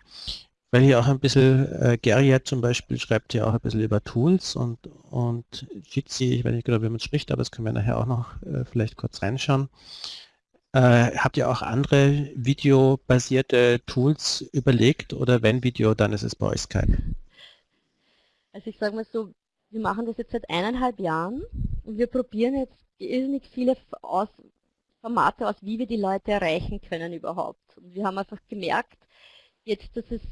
Weil hier auch ein bisschen, äh, Gerriat zum Beispiel schreibt ja auch ein bisschen über Tools und, und Jitsi, ich weiß nicht genau, wie man es spricht, aber das können wir nachher auch noch äh, vielleicht kurz reinschauen. Äh, habt ihr auch andere videobasierte Tools überlegt oder wenn Video, dann ist es bei euch Skype? Also ich sage mal so, wir machen das jetzt seit eineinhalb Jahren und wir probieren jetzt irrsinnig viele aus, Formate aus, wie wir die Leute erreichen können überhaupt. Und wir haben einfach gemerkt, jetzt, dass es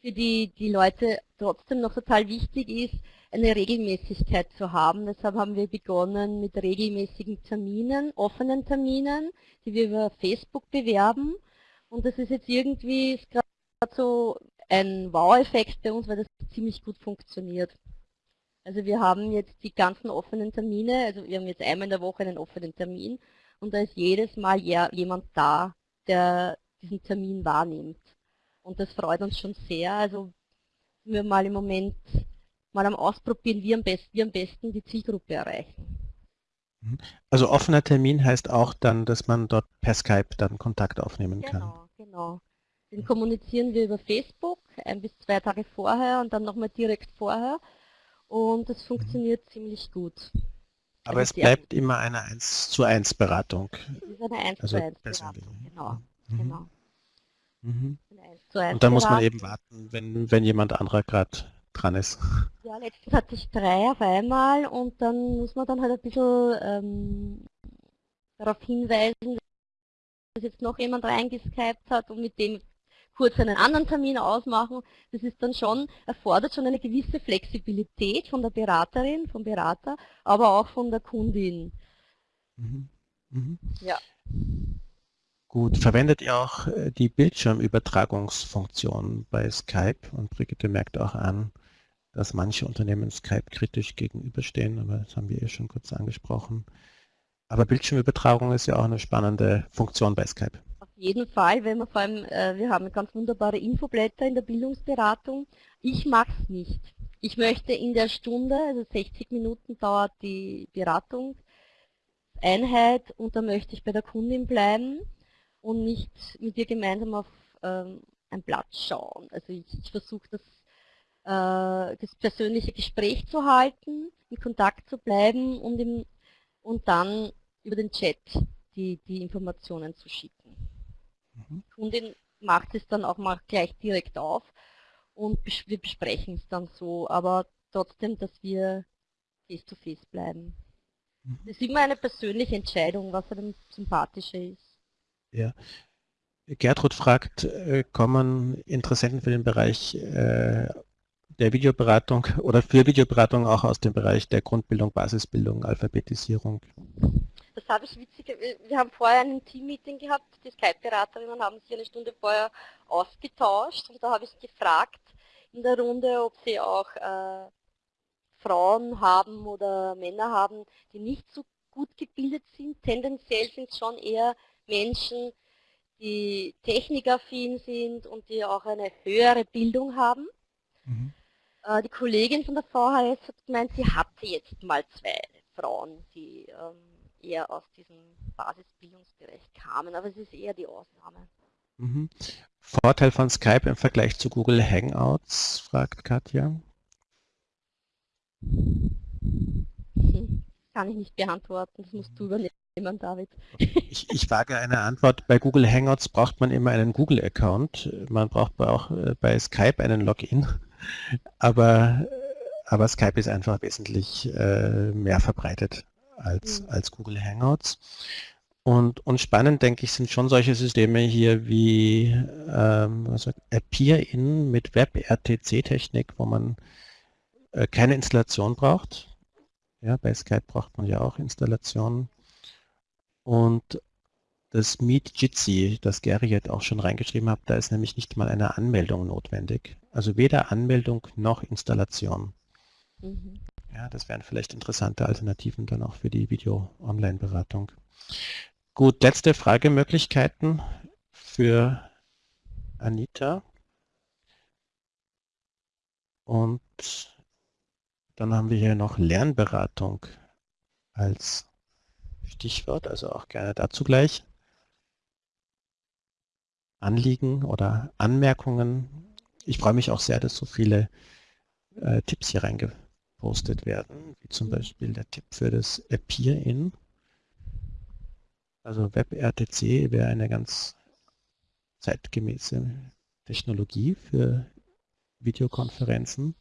für die, die Leute trotzdem noch total wichtig ist, eine Regelmäßigkeit zu haben. Deshalb haben wir begonnen mit regelmäßigen Terminen, offenen Terminen, die wir über Facebook bewerben. Und das ist jetzt irgendwie gerade so ein Wow-Effekt bei uns, weil das ziemlich gut funktioniert. Also wir haben jetzt die ganzen offenen Termine, also wir haben jetzt einmal in der Woche einen offenen Termin und da ist jedes Mal jemand da, der diesen Termin wahrnimmt. Und das freut uns schon sehr. Also wir mal im Moment mal am Ausprobieren, wie am besten, wie am besten die Zielgruppe erreichen. Mhm. Also offener Termin heißt auch dann, dass man dort per Skype dann Kontakt aufnehmen genau, kann. Genau, genau. Den kommunizieren wir über Facebook ein bis zwei Tage vorher und dann nochmal direkt vorher und es funktioniert mhm. ziemlich gut. Aber also es bleibt immer eine 1 zu 1 Beratung. Es ist eine 1 also zu 1 Beratung, genau. Mhm. genau. Mhm. Und dann muss man eben warten, wenn, wenn jemand anderer gerade dran ist. Ja, letztens hatte ich drei auf einmal und dann muss man dann halt ein bisschen ähm, darauf hinweisen, dass jetzt noch jemand reingeskypt hat und mit dem kurz einen anderen Termin ausmachen. Das ist dann schon, erfordert schon eine gewisse Flexibilität von der Beraterin, vom Berater, aber auch von der Kundin. Mhm. Mhm. Ja. Gut, verwendet ihr auch äh, die Bildschirmübertragungsfunktion bei Skype? Und Brigitte merkt auch an, dass manche Unternehmen Skype kritisch gegenüberstehen, aber das haben wir ja schon kurz angesprochen. Aber Bildschirmübertragung ist ja auch eine spannende Funktion bei Skype. Auf jeden Fall, wenn wir vor allem, äh, wir haben ganz wunderbare Infoblätter in der Bildungsberatung. Ich mache es nicht. Ich möchte in der Stunde, also 60 Minuten dauert die Beratungseinheit und da möchte ich bei der Kundin bleiben und nicht mit ihr gemeinsam auf ähm, ein Blatt schauen. Also ich, ich versuche das, äh, das persönliche Gespräch zu halten, in Kontakt zu bleiben und, im, und dann über den Chat die, die Informationen zu schicken. Mhm. Die Kundin macht es dann auch mal gleich direkt auf und wir besprechen es dann so, aber trotzdem, dass wir face-to-face -face bleiben. Mhm. Das ist immer eine persönliche Entscheidung, was einem sympathischer ist. Ja. Gertrud fragt, äh, kommen Interessenten für den Bereich äh, der Videoberatung oder für Videoberatung auch aus dem Bereich der Grundbildung, Basisbildung, Alphabetisierung? Das habe ich witzig, wir haben vorher ein Team-Meeting gehabt, die Skype-Beraterinnen haben sich eine Stunde vorher ausgetauscht und da habe ich gefragt in der Runde, ob sie auch äh, Frauen haben oder Männer haben, die nicht so gut gebildet sind. Tendenziell sind es schon eher Menschen, die technikaffin sind und die auch eine höhere Bildung haben. Mhm. Äh, die Kollegin von der VHS hat gemeint, sie hatte jetzt mal zwei Frauen, die ähm, eher aus diesem Basisbildungsbereich kamen, aber es ist eher die Ausnahme. Mhm. Vorteil von Skype im Vergleich zu Google Hangouts, fragt Katja. Hm, kann ich nicht beantworten, das musst du übernehmen jemand, David? Ich, ich wage eine Antwort. Bei Google Hangouts braucht man immer einen Google-Account. Man braucht auch äh, bei Skype einen Login. Aber, aber Skype ist einfach wesentlich äh, mehr verbreitet als, mhm. als Google Hangouts. Und, und spannend, denke ich, sind schon solche Systeme hier wie ähm, Appear-In mit Web-RTC-Technik, wo man äh, keine Installation braucht. Ja, bei Skype braucht man ja auch Installationen. Und das Meet Jitsi, das Gary jetzt auch schon reingeschrieben hat, da ist nämlich nicht mal eine Anmeldung notwendig. Also weder Anmeldung noch Installation. Mhm. Ja, das wären vielleicht interessante Alternativen dann auch für die Video-Online-Beratung. Gut, letzte Fragemöglichkeiten für Anita. Und dann haben wir hier noch Lernberatung als Stichwort, also auch gerne dazu gleich. Anliegen oder Anmerkungen. Ich freue mich auch sehr, dass so viele äh, Tipps hier reingepostet werden, wie zum Beispiel der Tipp für das Appear-In. Also WebRTC wäre eine ganz zeitgemäße Technologie für Videokonferenzen.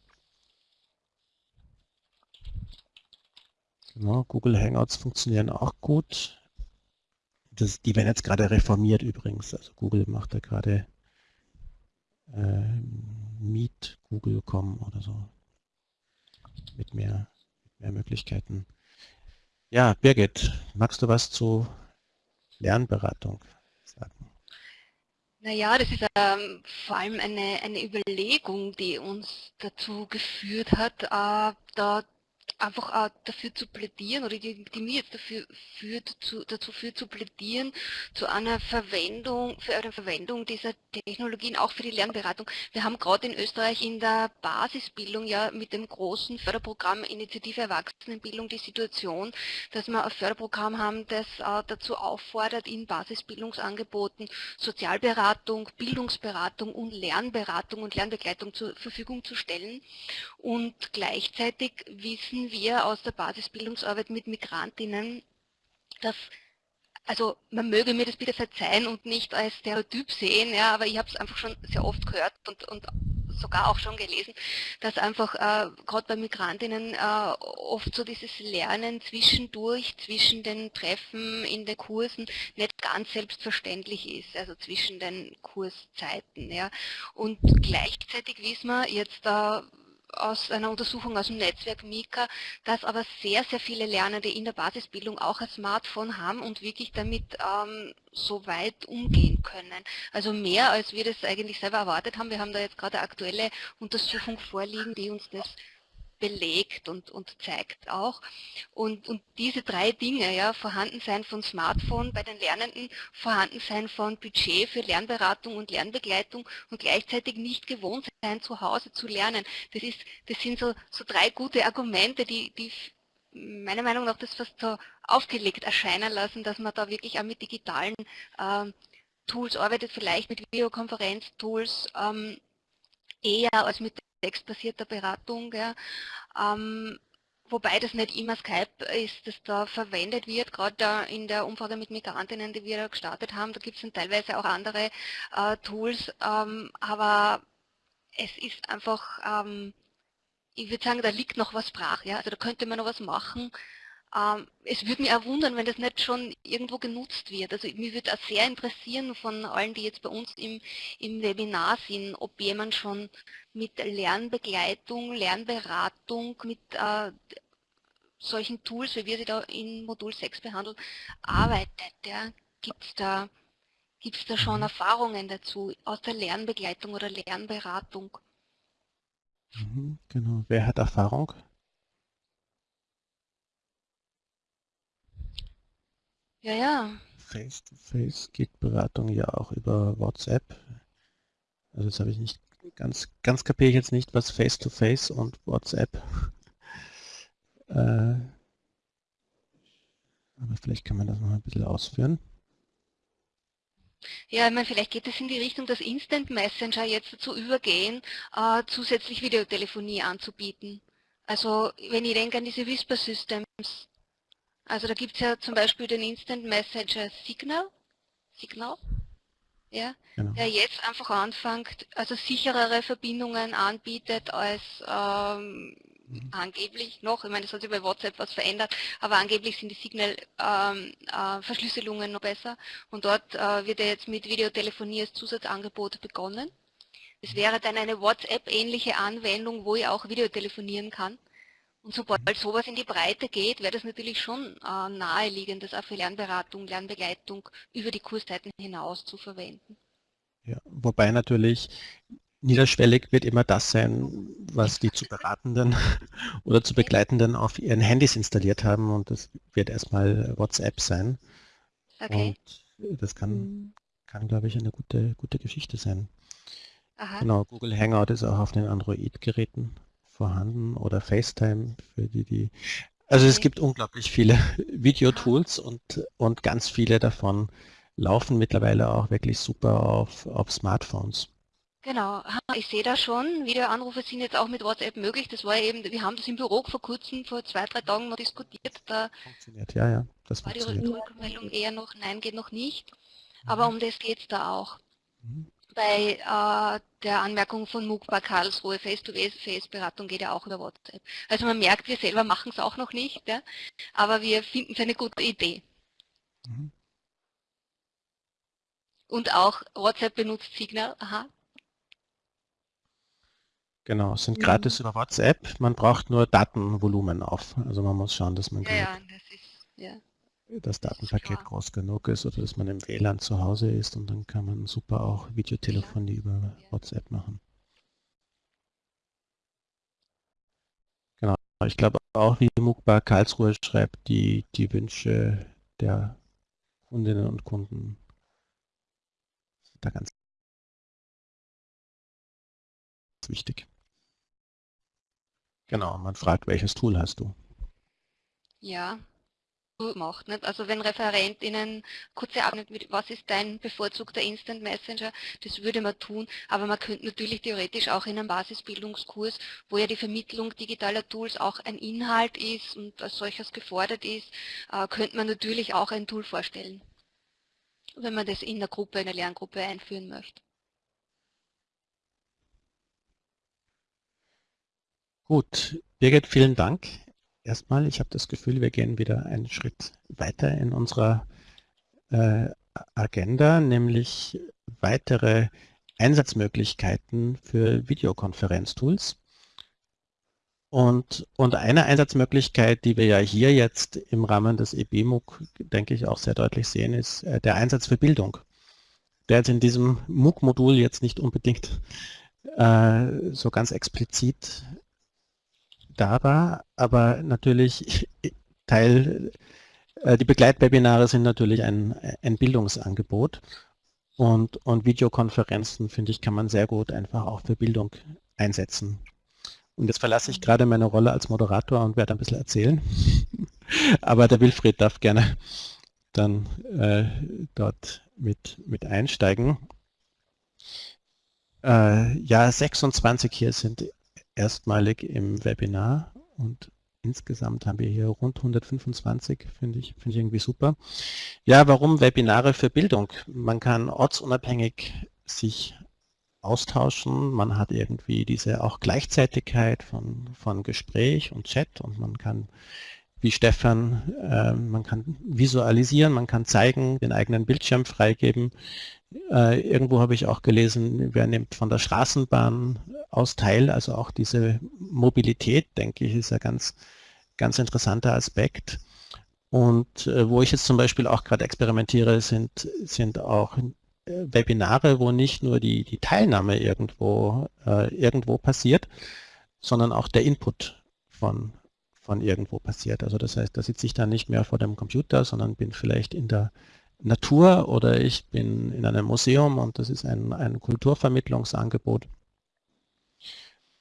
Genau, Google Hangouts funktionieren auch gut. Das, die werden jetzt gerade reformiert übrigens. Also Google macht da gerade äh, Meet Google.com oder so. Mit mehr, mit mehr Möglichkeiten. Ja, Birgit, magst du was zu Lernberatung sagen? Naja, das ist ähm, vor allem eine, eine Überlegung, die uns dazu geführt hat, äh, da einfach auch dafür zu plädieren oder die, die mir jetzt dafür führt, zu, dazu führt zu plädieren, zu einer Verwendung, für eine Verwendung dieser Technologien auch für die Lernberatung. Wir haben gerade in Österreich in der Basisbildung ja mit dem großen Förderprogramm Initiative Erwachsenenbildung die Situation, dass wir ein Förderprogramm haben, das äh, dazu auffordert, in Basisbildungsangeboten Sozialberatung, Bildungsberatung und Lernberatung und Lernbegleitung zur Verfügung zu stellen. Und gleichzeitig wissen wir aus der Basisbildungsarbeit mit Migrantinnen, dass also man möge mir das bitte verzeihen und nicht als Stereotyp sehen, ja, aber ich habe es einfach schon sehr oft gehört und, und sogar auch schon gelesen, dass einfach äh, gerade bei Migrantinnen äh, oft so dieses Lernen zwischendurch, zwischen den Treffen in den Kursen nicht ganz selbstverständlich ist, also zwischen den Kurszeiten. Ja. Und gleichzeitig wissen wir jetzt äh, aus einer Untersuchung aus dem Netzwerk Mika, dass aber sehr, sehr viele Lernende in der Basisbildung auch ein Smartphone haben und wirklich damit ähm, so weit umgehen können. Also mehr, als wir das eigentlich selber erwartet haben. Wir haben da jetzt gerade eine aktuelle Untersuchung vorliegen, die uns das belegt und, und zeigt auch. Und, und diese drei Dinge, ja, Vorhandensein von Smartphone bei den Lernenden, Vorhandensein von Budget für Lernberatung und Lernbegleitung und gleichzeitig nicht gewohnt sein, zu Hause zu lernen. Das, ist, das sind so, so drei gute Argumente, die, die meiner Meinung nach das fast so aufgelegt erscheinen lassen, dass man da wirklich auch mit digitalen ähm, Tools arbeitet, vielleicht mit Videokonferenztools ähm, eher als mit textbasierter Beratung. Ja. Ähm, wobei das nicht immer Skype ist, das da verwendet wird, gerade in der Umfrage mit Migrantinnen, die wir da gestartet haben, da gibt es teilweise auch andere äh, Tools, ähm, aber es ist einfach, ähm, ich würde sagen, da liegt noch was brach, ja? also da könnte man noch was machen, es würde mich auch wundern, wenn das nicht schon irgendwo genutzt wird. Also mich würde auch sehr interessieren von allen, die jetzt bei uns im, im Webinar sind, ob jemand schon mit Lernbegleitung, Lernberatung, mit äh, solchen Tools, wie wir sie da in Modul 6 behandeln, arbeitet. Ja? Gibt es da, gibt's da schon mhm. Erfahrungen dazu aus der Lernbegleitung oder Lernberatung? Mhm, genau. Wer hat Erfahrung? Ja, ja. Face-to-Face geht Beratung ja auch über WhatsApp. Also jetzt habe ich nicht ganz, ganz kapiere ich jetzt nicht, was Face-to-Face -face und WhatsApp. Äh, aber vielleicht kann man das noch ein bisschen ausführen. Ja, ich meine, vielleicht geht es in die Richtung, dass Instant Messenger jetzt dazu übergehen, äh, zusätzlich Videotelefonie anzubieten. Also wenn ich denke an diese Whisper Systems, also da gibt es ja zum Beispiel den Instant Messenger Signal, Signal ja, genau. der jetzt einfach anfängt, also sicherere Verbindungen anbietet als ähm, mhm. angeblich noch, ich meine, das hat sich bei WhatsApp was verändert, aber angeblich sind die Signal-Verschlüsselungen ähm, äh, noch besser und dort äh, wird ja jetzt mit Videotelefonie als Zusatzangebot begonnen. Es mhm. wäre dann eine WhatsApp-ähnliche Anwendung, wo ich auch Videotelefonieren kann. Und sobald sowas in die Breite geht, wäre das natürlich schon äh, naheliegend, das auch für Lernberatung, Lernbegleitung über die Kurszeiten hinaus zu verwenden. Ja, wobei natürlich niederschwellig wird immer das sein, was die zu Beratenden oder zu Begleitenden auf ihren Handys installiert haben und das wird erstmal WhatsApp sein. Okay. Und das kann, kann glaube ich, eine gute, gute Geschichte sein. Aha. Genau, Google Hangout ist auch auf den Android-Geräten vorhanden oder FaceTime für die, die. Also es gibt unglaublich viele Videotools und, und ganz viele davon laufen mittlerweile auch wirklich super auf, auf Smartphones. Genau, ich sehe da schon, Videoanrufe sind jetzt auch mit WhatsApp möglich. Das war eben, wir haben das im Büro vor kurzem, vor zwei, drei Tagen noch diskutiert. Da funktioniert, ja, ja. Das war die Rückmeldung eher noch, nein, geht noch nicht. Aber mhm. um das geht es da auch. Mhm bei äh, der Anmerkung von bei Karlsruhe, Face-to-Face-Beratung geht ja auch über WhatsApp. Also man merkt, wir selber machen es auch noch nicht, ja, aber wir finden es eine gute Idee. Mhm. Und auch WhatsApp benutzt Signal, aha. Genau, es sind gratis mhm. über WhatsApp, man braucht nur Datenvolumen auf. Also man muss schauen, dass man ja, ja, das ist, ja das Datenpaket groß genug ist oder dass man im WLAN zu Hause ist und dann kann man super auch Videotelefonie über WhatsApp machen. Genau, ich glaube auch, wie Mukba Karlsruhe schreibt, die, die Wünsche der Kundinnen und Kunden sind da ganz wichtig. Genau, man fragt, welches Tool hast du? Ja, macht. Nicht? Also wenn ReferentInnen kurze Abschnitt mit, was ist dein bevorzugter Instant Messenger, das würde man tun, aber man könnte natürlich theoretisch auch in einem Basisbildungskurs, wo ja die Vermittlung digitaler Tools auch ein Inhalt ist und als solches gefordert ist, äh, könnte man natürlich auch ein Tool vorstellen, wenn man das in der Gruppe, in der Lerngruppe einführen möchte. Gut, Birgit, vielen Dank. Erstmal, ich habe das Gefühl, wir gehen wieder einen Schritt weiter in unserer äh, Agenda, nämlich weitere Einsatzmöglichkeiten für Videokonferenztools. Und, und eine Einsatzmöglichkeit, die wir ja hier jetzt im Rahmen des EBMUG, denke ich, auch sehr deutlich sehen, ist äh, der Einsatz für Bildung. Der jetzt in diesem MOOC-Modul jetzt nicht unbedingt äh, so ganz explizit da war, aber natürlich Teil, äh, die Begleitwebinare sind natürlich ein, ein Bildungsangebot und, und Videokonferenzen, finde ich, kann man sehr gut einfach auch für Bildung einsetzen. Und jetzt verlasse ich gerade meine Rolle als Moderator und werde ein bisschen erzählen. aber der Wilfried darf gerne dann äh, dort mit, mit einsteigen. Äh, ja, 26 hier sind erstmalig im Webinar und insgesamt haben wir hier rund 125, finde ich, finde ich irgendwie super. Ja, warum Webinare für Bildung? Man kann ortsunabhängig sich austauschen, man hat irgendwie diese auch Gleichzeitigkeit von, von Gespräch und Chat und man kann, wie Stefan, äh, man kann visualisieren, man kann zeigen, den eigenen Bildschirm freigeben. Äh, irgendwo habe ich auch gelesen, wer nimmt von der Straßenbahn aus teil, also auch diese Mobilität, denke ich, ist ein ganz, ganz interessanter Aspekt. Und äh, wo ich jetzt zum Beispiel auch gerade experimentiere, sind, sind auch äh, Webinare, wo nicht nur die, die Teilnahme irgendwo, äh, irgendwo passiert, sondern auch der Input von, von irgendwo passiert. Also das heißt, da sitze ich dann nicht mehr vor dem Computer, sondern bin vielleicht in der Natur oder ich bin in einem Museum und das ist ein, ein Kulturvermittlungsangebot.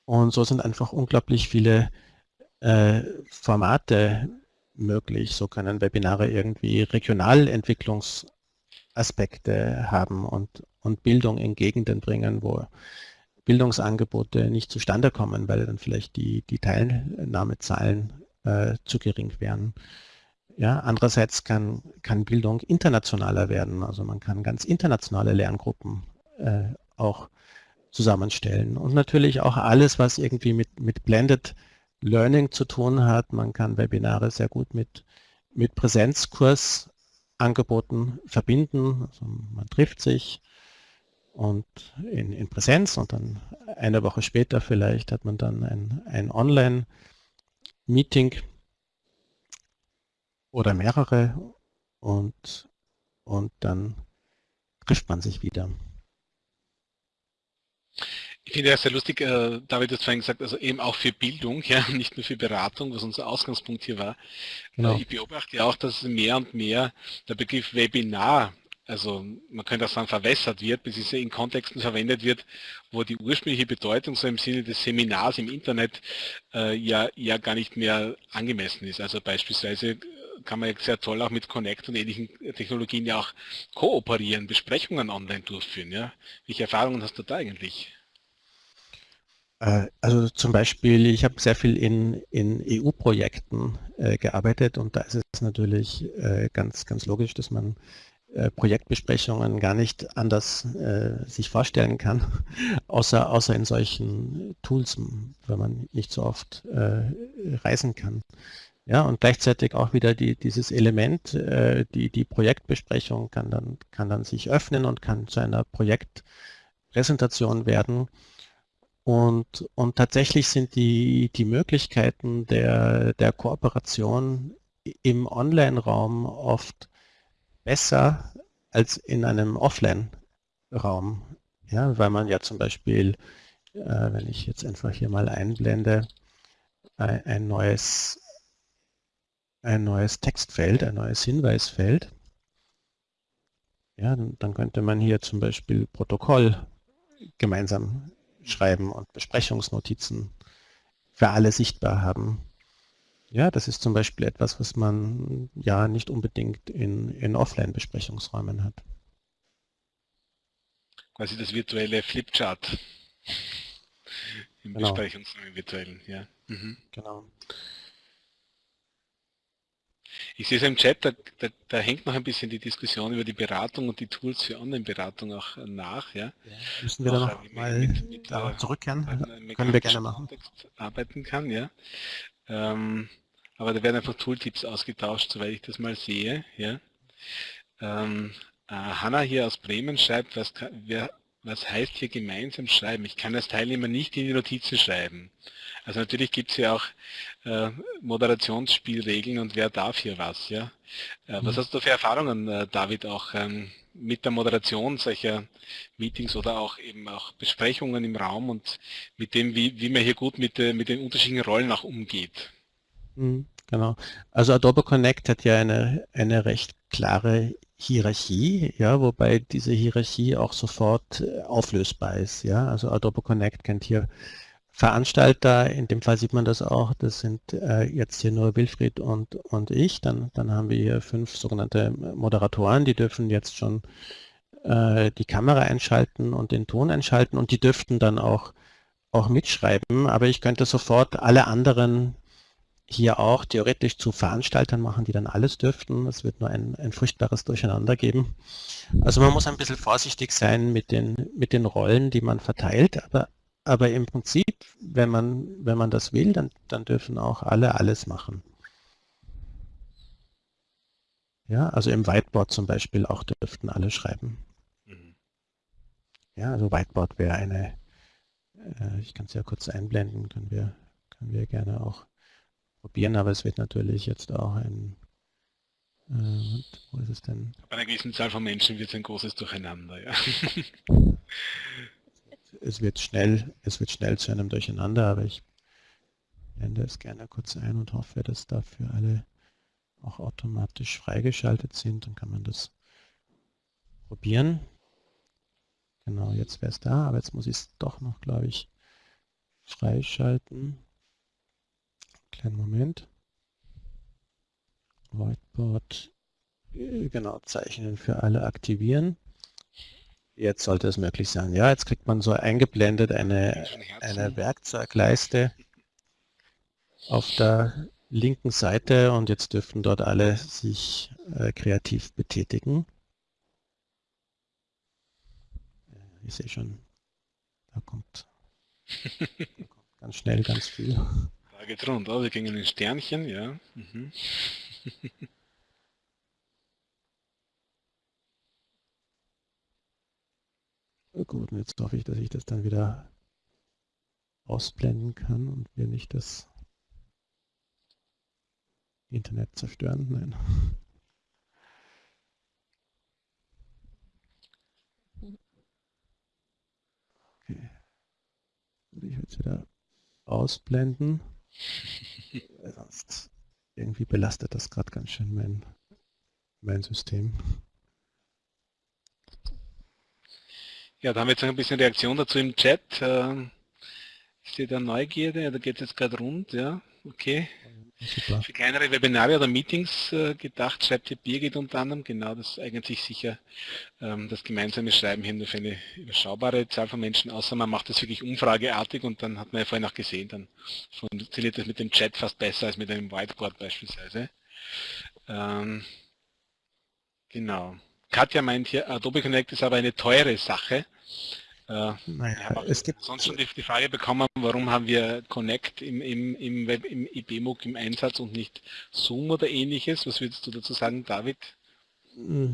Und so sind einfach unglaublich viele äh, Formate möglich. So können Webinare irgendwie Regionalentwicklungsaspekte haben und, und Bildung in Gegenden bringen, wo Bildungsangebote nicht zustande kommen, weil dann vielleicht die, die Teilnahmezahlen äh, zu gering wären. Ja, andererseits kann, kann Bildung internationaler werden. Also man kann ganz internationale Lerngruppen äh, auch zusammenstellen. Und natürlich auch alles, was irgendwie mit, mit Blended Learning zu tun hat. Man kann Webinare sehr gut mit, mit Präsenzkursangeboten verbinden. Also man trifft sich und in, in Präsenz und dann eine Woche später vielleicht hat man dann ein, ein Online-Meeting oder mehrere und, und dann trifft man sich wieder. Ich finde ja sehr lustig, äh, David hat vorhin gesagt, also eben auch für Bildung, ja, nicht nur für Beratung, was unser Ausgangspunkt hier war. Genau. Äh, ich beobachte ja auch, dass mehr und mehr der Begriff Webinar, also man könnte auch sagen verwässert wird, bis es in Kontexten verwendet wird, wo die ursprüngliche Bedeutung so im Sinne des Seminars im Internet äh, ja, ja gar nicht mehr angemessen ist. Also beispielsweise kann man sehr toll auch mit Connect und ähnlichen Technologien ja auch kooperieren, Besprechungen online durchführen. Ja? Welche Erfahrungen hast du da eigentlich? Äh, also zum Beispiel, ich habe sehr viel in, in EU-Projekten äh, gearbeitet und da ist es natürlich äh, ganz, ganz logisch, dass man äh, Projektbesprechungen gar nicht anders äh, sich vorstellen kann, außer, außer in solchen Tools, wenn man nicht so oft reisen kann. Ja, und gleichzeitig auch wieder die, dieses Element, äh, die, die Projektbesprechung kann dann, kann dann sich öffnen und kann zu einer Projektpräsentation werden. Und, und tatsächlich sind die, die Möglichkeiten der, der Kooperation im Online-Raum oft besser als in einem Offline-Raum. Ja, weil man ja zum Beispiel, äh, wenn ich jetzt einfach hier mal einblende, ein, ein neues ein neues Textfeld, ein neues Hinweisfeld. Ja, dann könnte man hier zum Beispiel Protokoll gemeinsam schreiben und Besprechungsnotizen für alle sichtbar haben. Ja, das ist zum Beispiel etwas, was man ja nicht unbedingt in, in Offline-Besprechungsräumen hat. Quasi das virtuelle Flipchart im genau. Besprechungsraum virtuellen, ja. Mhm. Genau. Ich sehe es im Chat, da, da, da, hängt noch ein bisschen die Diskussion über die Beratung und die Tools für Online-Beratung auch nach. Ja? müssen wir auch, da noch mal mit, mit, zurückkehren? Können wir gerne machen. Arbeiten kann, ja. Ähm, aber da werden einfach Tooltips ausgetauscht, soweit ich das mal sehe. Ja. Ähm, äh, Hanna hier aus Bremen schreibt, was, wer, was heißt hier gemeinsam schreiben? Ich kann als Teilnehmer nicht in die Notizen schreiben. Also natürlich gibt es ja auch äh, Moderationsspielregeln und wer darf hier was, ja. Äh, was mhm. hast du für Erfahrungen, äh, David, auch ähm, mit der Moderation solcher Meetings oder auch eben auch Besprechungen im Raum und mit dem, wie, wie man hier gut mit, äh, mit den unterschiedlichen Rollen auch umgeht? Mhm, genau. Also Adobe Connect hat ja eine, eine recht klare Hierarchie, ja, wobei diese Hierarchie auch sofort äh, auflösbar ist. Ja, also Adobe Connect kennt hier Veranstalter, in dem Fall sieht man das auch, das sind äh, jetzt hier nur Wilfried und, und ich, dann, dann haben wir hier fünf sogenannte Moderatoren, die dürfen jetzt schon äh, die Kamera einschalten und den Ton einschalten und die dürften dann auch, auch mitschreiben, aber ich könnte sofort alle anderen hier auch theoretisch zu Veranstaltern machen, die dann alles dürften. Es wird nur ein, ein furchtbares Durcheinander geben. Also man muss ein bisschen vorsichtig sein mit den, mit den Rollen, die man verteilt, aber, aber im Prinzip, wenn man, wenn man das will, dann, dann dürfen auch alle alles machen. Ja, also im Whiteboard zum Beispiel auch dürften alle schreiben. Mhm. Ja, also Whiteboard wäre eine, äh, ich kann es ja kurz einblenden, können wir, können wir gerne auch probieren, aber es wird natürlich jetzt auch ein, äh, wo ist es denn? Bei einer gewissen Zahl von Menschen wird es ein großes Durcheinander, ja. es wird schnell, es wird schnell zu einem Durcheinander, aber ich blende es gerne kurz ein und hoffe, dass dafür alle auch automatisch freigeschaltet sind. Dann kann man das probieren. Genau, jetzt wäre es da, aber jetzt muss ich es doch noch, glaube ich, freischalten. Kleinen Moment. Whiteboard, äh, genau, Zeichnen für alle aktivieren. Jetzt sollte es möglich sein. Ja, jetzt kriegt man so eingeblendet eine, eine Werkzeugleiste auf der linken Seite und jetzt dürften dort alle sich äh, kreativ betätigen. Ich sehe schon, da kommt, da kommt ganz schnell ganz viel. Da geht's rund, oh, wir gingen in Sternchen, ja. Mhm. Gut, und jetzt hoffe ich, dass ich das dann wieder ausblenden kann und wir nicht das Internet zerstören. Nein. Okay. Ich will jetzt wieder ausblenden. Sonst irgendwie belastet das gerade ganz schön mein, mein System. Ja, da haben wir jetzt noch ein bisschen Reaktion dazu im Chat. Ähm, ich sehe da Neugierde, da geht es jetzt gerade rund, ja, okay. Super. Für kleinere Webinare oder Meetings äh, gedacht, schreibt hier Birgit unter anderem, genau, das eignet sich sicher ähm, das gemeinsame Schreiben hier nur für eine überschaubare Zahl von Menschen, außer man macht das wirklich umfrageartig und dann hat man ja vorhin auch gesehen, dann funktioniert das mit dem Chat fast besser als mit einem Whiteboard beispielsweise. Ähm, genau. Katja meint hier, Adobe Connect ist aber eine teure Sache. Äh, naja, es gibt sonst schon die, die, Frage bekommen, warum haben wir Connect im, im, im, Web, im IBMOOC im Einsatz und nicht Zoom oder ähnliches? Was würdest du dazu sagen, David?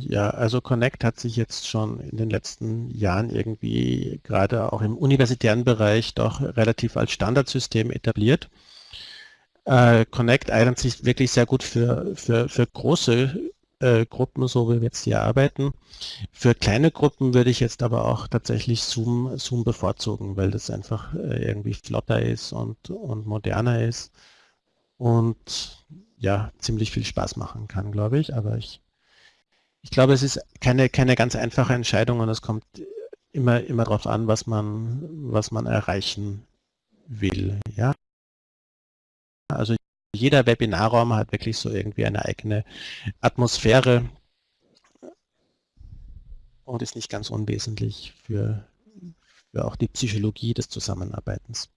Ja, also Connect hat sich jetzt schon in den letzten Jahren irgendwie gerade auch im universitären Bereich doch relativ als Standardsystem etabliert. Äh, Connect eignet sich wirklich sehr gut für, für, für große äh, Gruppen, so wie wir jetzt hier arbeiten. Für kleine Gruppen würde ich jetzt aber auch tatsächlich Zoom, Zoom bevorzugen, weil das einfach äh, irgendwie flotter ist und, und moderner ist und ja, ziemlich viel Spaß machen kann, glaube ich. Aber ich, ich glaube, es ist keine, keine ganz einfache Entscheidung und es kommt immer, immer darauf an, was man, was man erreichen will. Ja? Also jeder Webinarraum hat wirklich so irgendwie eine eigene Atmosphäre und ist nicht ganz unwesentlich für, für auch die Psychologie des Zusammenarbeitens.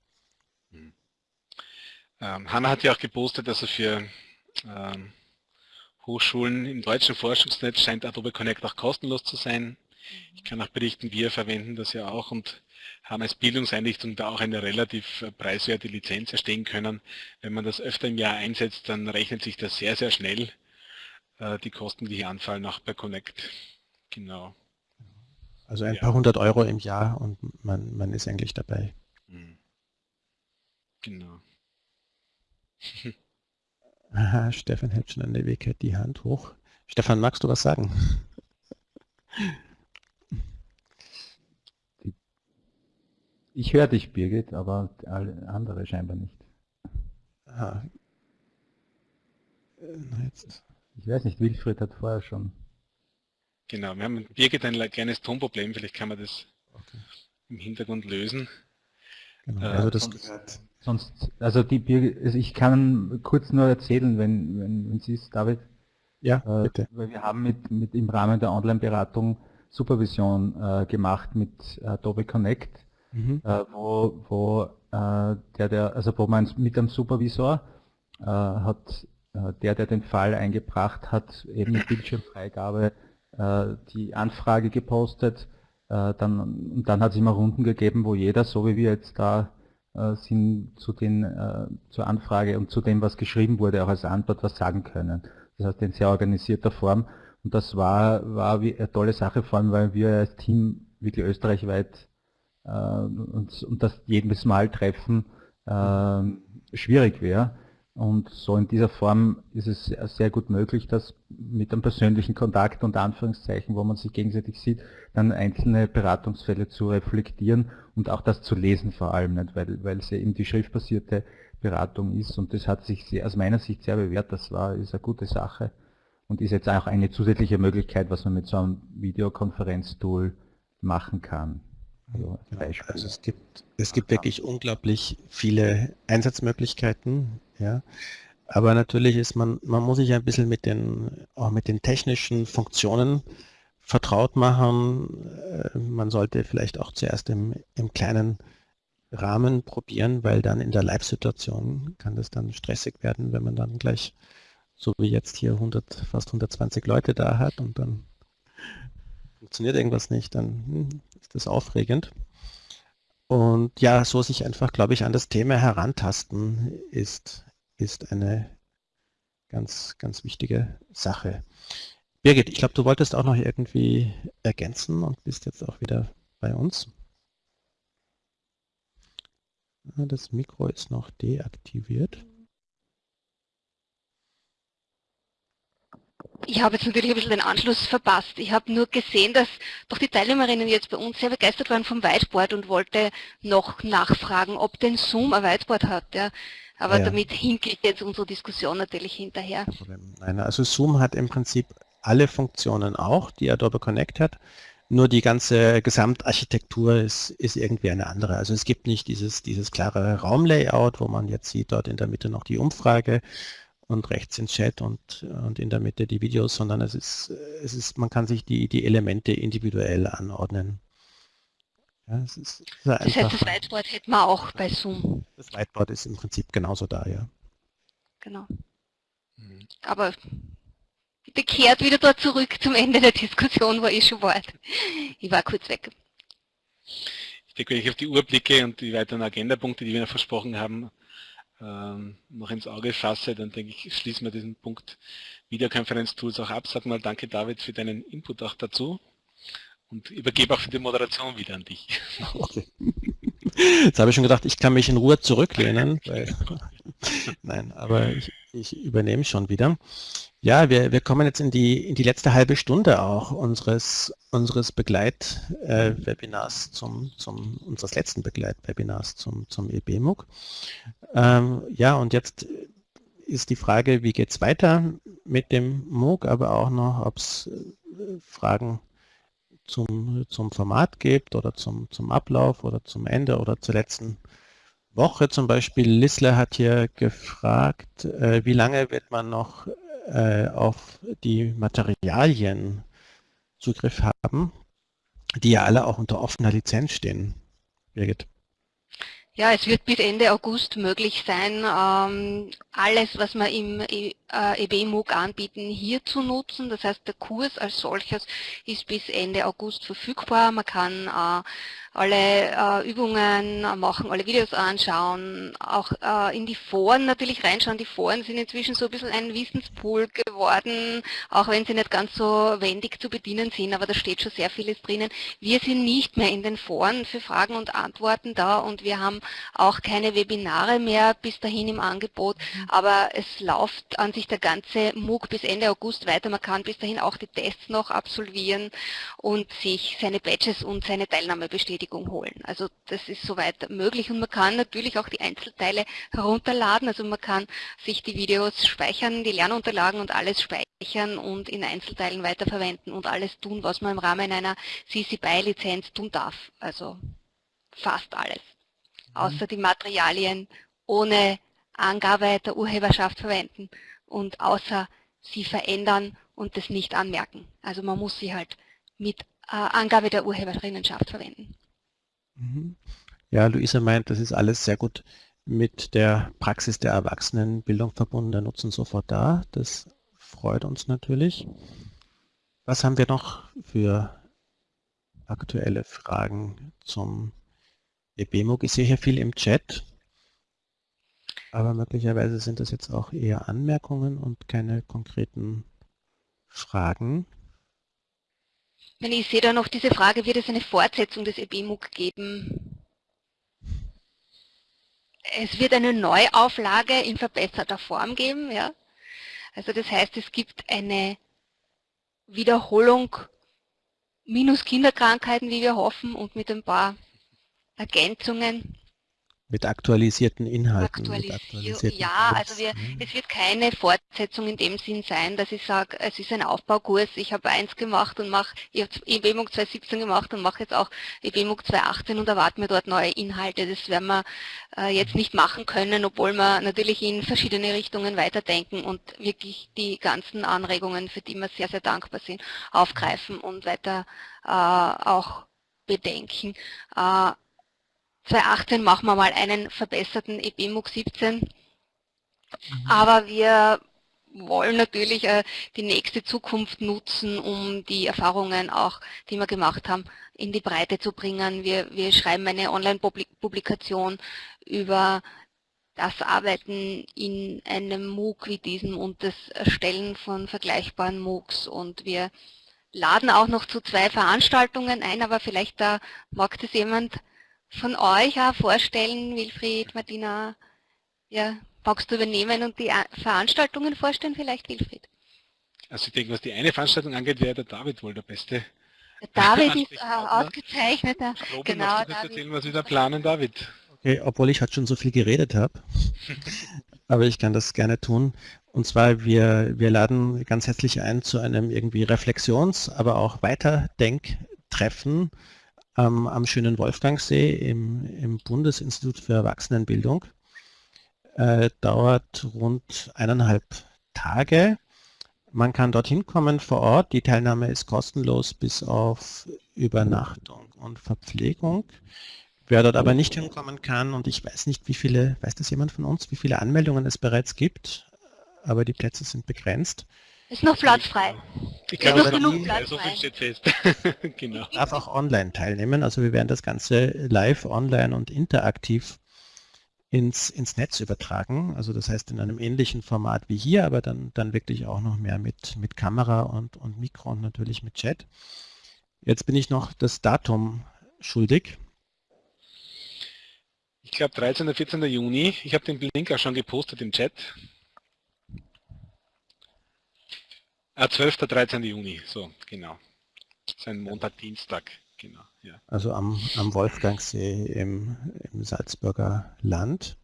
Ähm, Hanna hat ja auch gepostet, dass er für ähm, Hochschulen im deutschen Forschungsnetz scheint Adobe Connect auch kostenlos zu sein. Ich kann auch berichten, wir verwenden das ja auch und haben als Bildungseinrichtung da auch eine relativ äh, preiswerte Lizenz erstehen können. Wenn man das öfter im Jahr einsetzt, dann rechnet sich das sehr, sehr schnell, äh, die Kosten, die hier anfallen, auch bei Connect. Genau. Also ein ja. paar hundert Euro im Jahr und man, man ist eigentlich dabei. Mhm. Genau. Aha, Stefan hält schon an der Weg die Hand hoch. Stefan, magst du was sagen? Ich höre dich, Birgit, aber alle andere scheinbar nicht. Aha. Äh, ich weiß nicht, Wilfried hat vorher schon. Genau, wir haben mit Birgit ein kleines Tonproblem, vielleicht kann man das okay. im Hintergrund lösen. Genau, äh, also das sonst, sonst, also die Birgit, also ich kann kurz nur erzählen, wenn, wenn, wenn Sie es, David. Ja, äh, bitte. Weil wir haben mit, mit im Rahmen der Online-Beratung Supervision äh, gemacht mit Adobe Connect mhm. äh, wo, wo äh, der, der, also wo man mit dem Supervisor äh, hat äh, der, der den Fall eingebracht hat, eben mit Bildschirmfreigabe äh, die Anfrage gepostet. Äh, dann, und dann hat es immer Runden gegeben, wo jeder, so wie wir jetzt da sind, zu den, zur Anfrage und zu dem, was geschrieben wurde, auch als Antwort was sagen können. Das heißt in sehr organisierter Form. Und das war, war eine tolle Sache, vor allem weil wir als Team wirklich österreichweit äh, und, und das jedes Mal treffen äh, schwierig wäre. Und so in dieser Form ist es sehr gut möglich, dass mit einem persönlichen Kontakt und Anführungszeichen, wo man sich gegenseitig sieht, dann einzelne Beratungsfälle zu reflektieren und auch das zu lesen vor allem, nicht? Weil, weil es eben die schriftbasierte Beratung ist und das hat sich sehr, aus meiner Sicht sehr bewährt, das war, ist eine gute Sache und ist jetzt auch eine zusätzliche Möglichkeit, was man mit so einem Videokonferenztool machen kann. Also, also es gibt, es gibt wirklich unglaublich viele Einsatzmöglichkeiten, ja. Aber natürlich ist man, man muss sich ein bisschen mit den, auch mit den technischen Funktionen vertraut machen. Äh, man sollte vielleicht auch zuerst im, im kleinen Rahmen probieren, weil dann in der Live-Situation kann das dann stressig werden, wenn man dann gleich, so wie jetzt hier 100, fast 120 Leute da hat und dann funktioniert irgendwas nicht, dann ist das aufregend. Und ja, so sich einfach, glaube ich, an das Thema herantasten, ist, ist eine ganz, ganz wichtige Sache. Birgit, ich glaube, du wolltest auch noch irgendwie ergänzen und bist jetzt auch wieder bei uns. Das Mikro ist noch deaktiviert. Ich habe jetzt natürlich ein bisschen den Anschluss verpasst. Ich habe nur gesehen, dass doch die Teilnehmerinnen jetzt bei uns sehr begeistert waren vom Whiteboard und wollte noch nachfragen, ob denn Zoom ein Whiteboard hat. Ja. Aber ja, damit hinke ich jetzt unsere Diskussion natürlich hinterher. Nein, also Zoom hat im Prinzip alle Funktionen auch, die Adobe Connect hat. Nur die ganze Gesamtarchitektur ist, ist irgendwie eine andere. Also es gibt nicht dieses, dieses klare Raumlayout, wo man jetzt sieht, dort in der Mitte noch die Umfrage, und rechts den Chat und, und in der Mitte die Videos, sondern es ist, es ist, man kann sich die, die Elemente individuell anordnen. Ja, es ist, das heißt, das Whiteboard hätten wir auch bei Zoom. Das Whiteboard ist im Prinzip genauso da, ja. Genau. Mhm. Aber bitte kehrt wieder dort zurück zum Ende der Diskussion, wo ich schon war. Ich war kurz weg. Ich denke, wenn ich auf die Uhr blicke und die weiteren Agendapunkte, die wir noch versprochen haben, ähm, noch ins Auge fasse, dann denke ich, schließen wir diesen Punkt Videokonferenz-Tools auch ab. Sag mal danke David für deinen Input auch dazu und übergebe auch für die Moderation wieder an dich. Okay. Jetzt habe ich schon gedacht, ich kann mich in Ruhe zurücklehnen. Weil, nein, aber ich, ich übernehme schon wieder. Ja, wir, wir kommen jetzt in die, in die letzte halbe Stunde auch unseres, unseres Begleitwebinars äh, zum, zum, unseres letzten Begleitwebinars zum, zum EBMUG. Ähm, ja, und jetzt ist die Frage, wie geht es weiter mit dem MOOC, aber auch noch, ob es äh, Fragen zum, zum Format gibt oder zum, zum Ablauf oder zum Ende oder zur letzten Woche zum Beispiel. Lissler hat hier gefragt, äh, wie lange wird man noch äh, auf die Materialien Zugriff haben, die ja alle auch unter offener Lizenz stehen. Birgit. Ja, es wird bis Ende August möglich sein, ähm, alles, was man im äh, EBMOOC anbieten, hier zu nutzen. Das heißt, der Kurs als solches ist bis Ende August verfügbar. Man kann äh, alle äh, Übungen machen, alle Videos anschauen, auch äh, in die Foren natürlich reinschauen. Die Foren sind inzwischen so ein bisschen ein Wissenspool geworden, auch wenn sie nicht ganz so wendig zu bedienen sind, aber da steht schon sehr vieles drinnen. Wir sind nicht mehr in den Foren für Fragen und Antworten da und wir haben auch keine Webinare mehr bis dahin im Angebot, mhm. aber es läuft an sich der ganze MOOC bis Ende August weiter. Man kann bis dahin auch die Tests noch absolvieren und sich seine Badges und seine Teilnahme bestätigen. Bestätigung holen. Also das ist soweit möglich und man kann natürlich auch die Einzelteile herunterladen. Also man kann sich die Videos speichern, die Lernunterlagen und alles speichern und in Einzelteilen weiterverwenden und alles tun, was man im Rahmen einer CC BY-Lizenz tun darf. Also fast alles. Mhm. Außer die Materialien ohne Angabe der Urheberschaft verwenden und außer sie verändern und das nicht anmerken. Also man muss sie halt mit äh, Angabe der Urheberinnenschaft verwenden. Mhm. Ja, Luisa meint, das ist alles sehr gut mit der Praxis der Erwachsenenbildung verbunden. Der Nutzen sofort da. Das freut uns natürlich. Was haben wir noch für aktuelle Fragen zum EBMOG? Ich sehe hier viel im Chat, aber möglicherweise sind das jetzt auch eher Anmerkungen und keine konkreten Fragen. Ich sehe da noch diese Frage, wird es eine Fortsetzung des EBMUG geben? Es wird eine Neuauflage in verbesserter Form geben. Ja? Also das heißt, es gibt eine Wiederholung minus Kinderkrankheiten, wie wir hoffen, und mit ein paar Ergänzungen. Mit aktualisierten Inhalten. Aktualisier mit aktualisierten ja, Kurs. also wir, mhm. es wird keine Fortsetzung in dem Sinn sein, dass ich sage, es ist ein Aufbaukurs, ich habe eins gemacht und mache, ich habe EBMUG 2017 gemacht und mache jetzt auch EBMUG 2018 und erwarte mir dort neue Inhalte. Das werden wir äh, jetzt nicht machen können, obwohl wir natürlich in verschiedene Richtungen weiterdenken und wirklich die ganzen Anregungen, für die wir sehr, sehr dankbar sind, aufgreifen und weiter äh, auch bedenken. Äh, 2018 machen wir mal einen verbesserten EBMUG 17. Mhm. Aber wir wollen natürlich äh, die nächste Zukunft nutzen, um die Erfahrungen auch, die wir gemacht haben, in die Breite zu bringen. Wir, wir schreiben eine Online-Publikation über das Arbeiten in einem MOOC wie diesem und das Erstellen von vergleichbaren MOOCs und wir laden auch noch zu zwei Veranstaltungen ein, aber vielleicht da mag das jemand von euch auch vorstellen, Wilfried, Martina, ja, magst du übernehmen und die Veranstaltungen vorstellen vielleicht, Wilfried? Also ich denke, was die eine Veranstaltung angeht, wäre der David wohl der Beste. Der David ist äh, ausgezeichneter. Robin, genau, du David. erzählen, was wir da planen, David? Okay, obwohl ich halt schon so viel geredet habe. Aber ich kann das gerne tun. Und zwar, wir, wir laden ganz herzlich ein zu einem irgendwie Reflexions-, aber auch Weiterdenktreffen ähm, am schönen Wolfgangsee im, im Bundesinstitut für Erwachsenenbildung. Äh, dauert rund eineinhalb Tage. Man kann dorthin kommen vor Ort. Die Teilnahme ist kostenlos bis auf Übernachtung und Verpflegung. Wer dort aber nicht hinkommen kann, und ich weiß nicht, wie viele, weiß das jemand von uns, wie viele Anmeldungen es bereits gibt, aber die Plätze sind begrenzt, ist noch Platz frei. Ich glaube, noch genug Platz so viel steht fest. genau. darf auch online teilnehmen. Also wir werden das Ganze live, online und interaktiv ins, ins Netz übertragen. Also das heißt in einem ähnlichen Format wie hier, aber dann, dann wirklich auch noch mehr mit, mit Kamera und, und Mikro und natürlich mit Chat. Jetzt bin ich noch das Datum schuldig. Ich glaube 13. oder 14. Juni. Ich habe den Link auch schon gepostet im Chat. Ah, 12. 13. Juni, so, genau. Sein Montag, Dienstag, genau. Ja. Also am, am Wolfgangsee im, im Salzburger Land.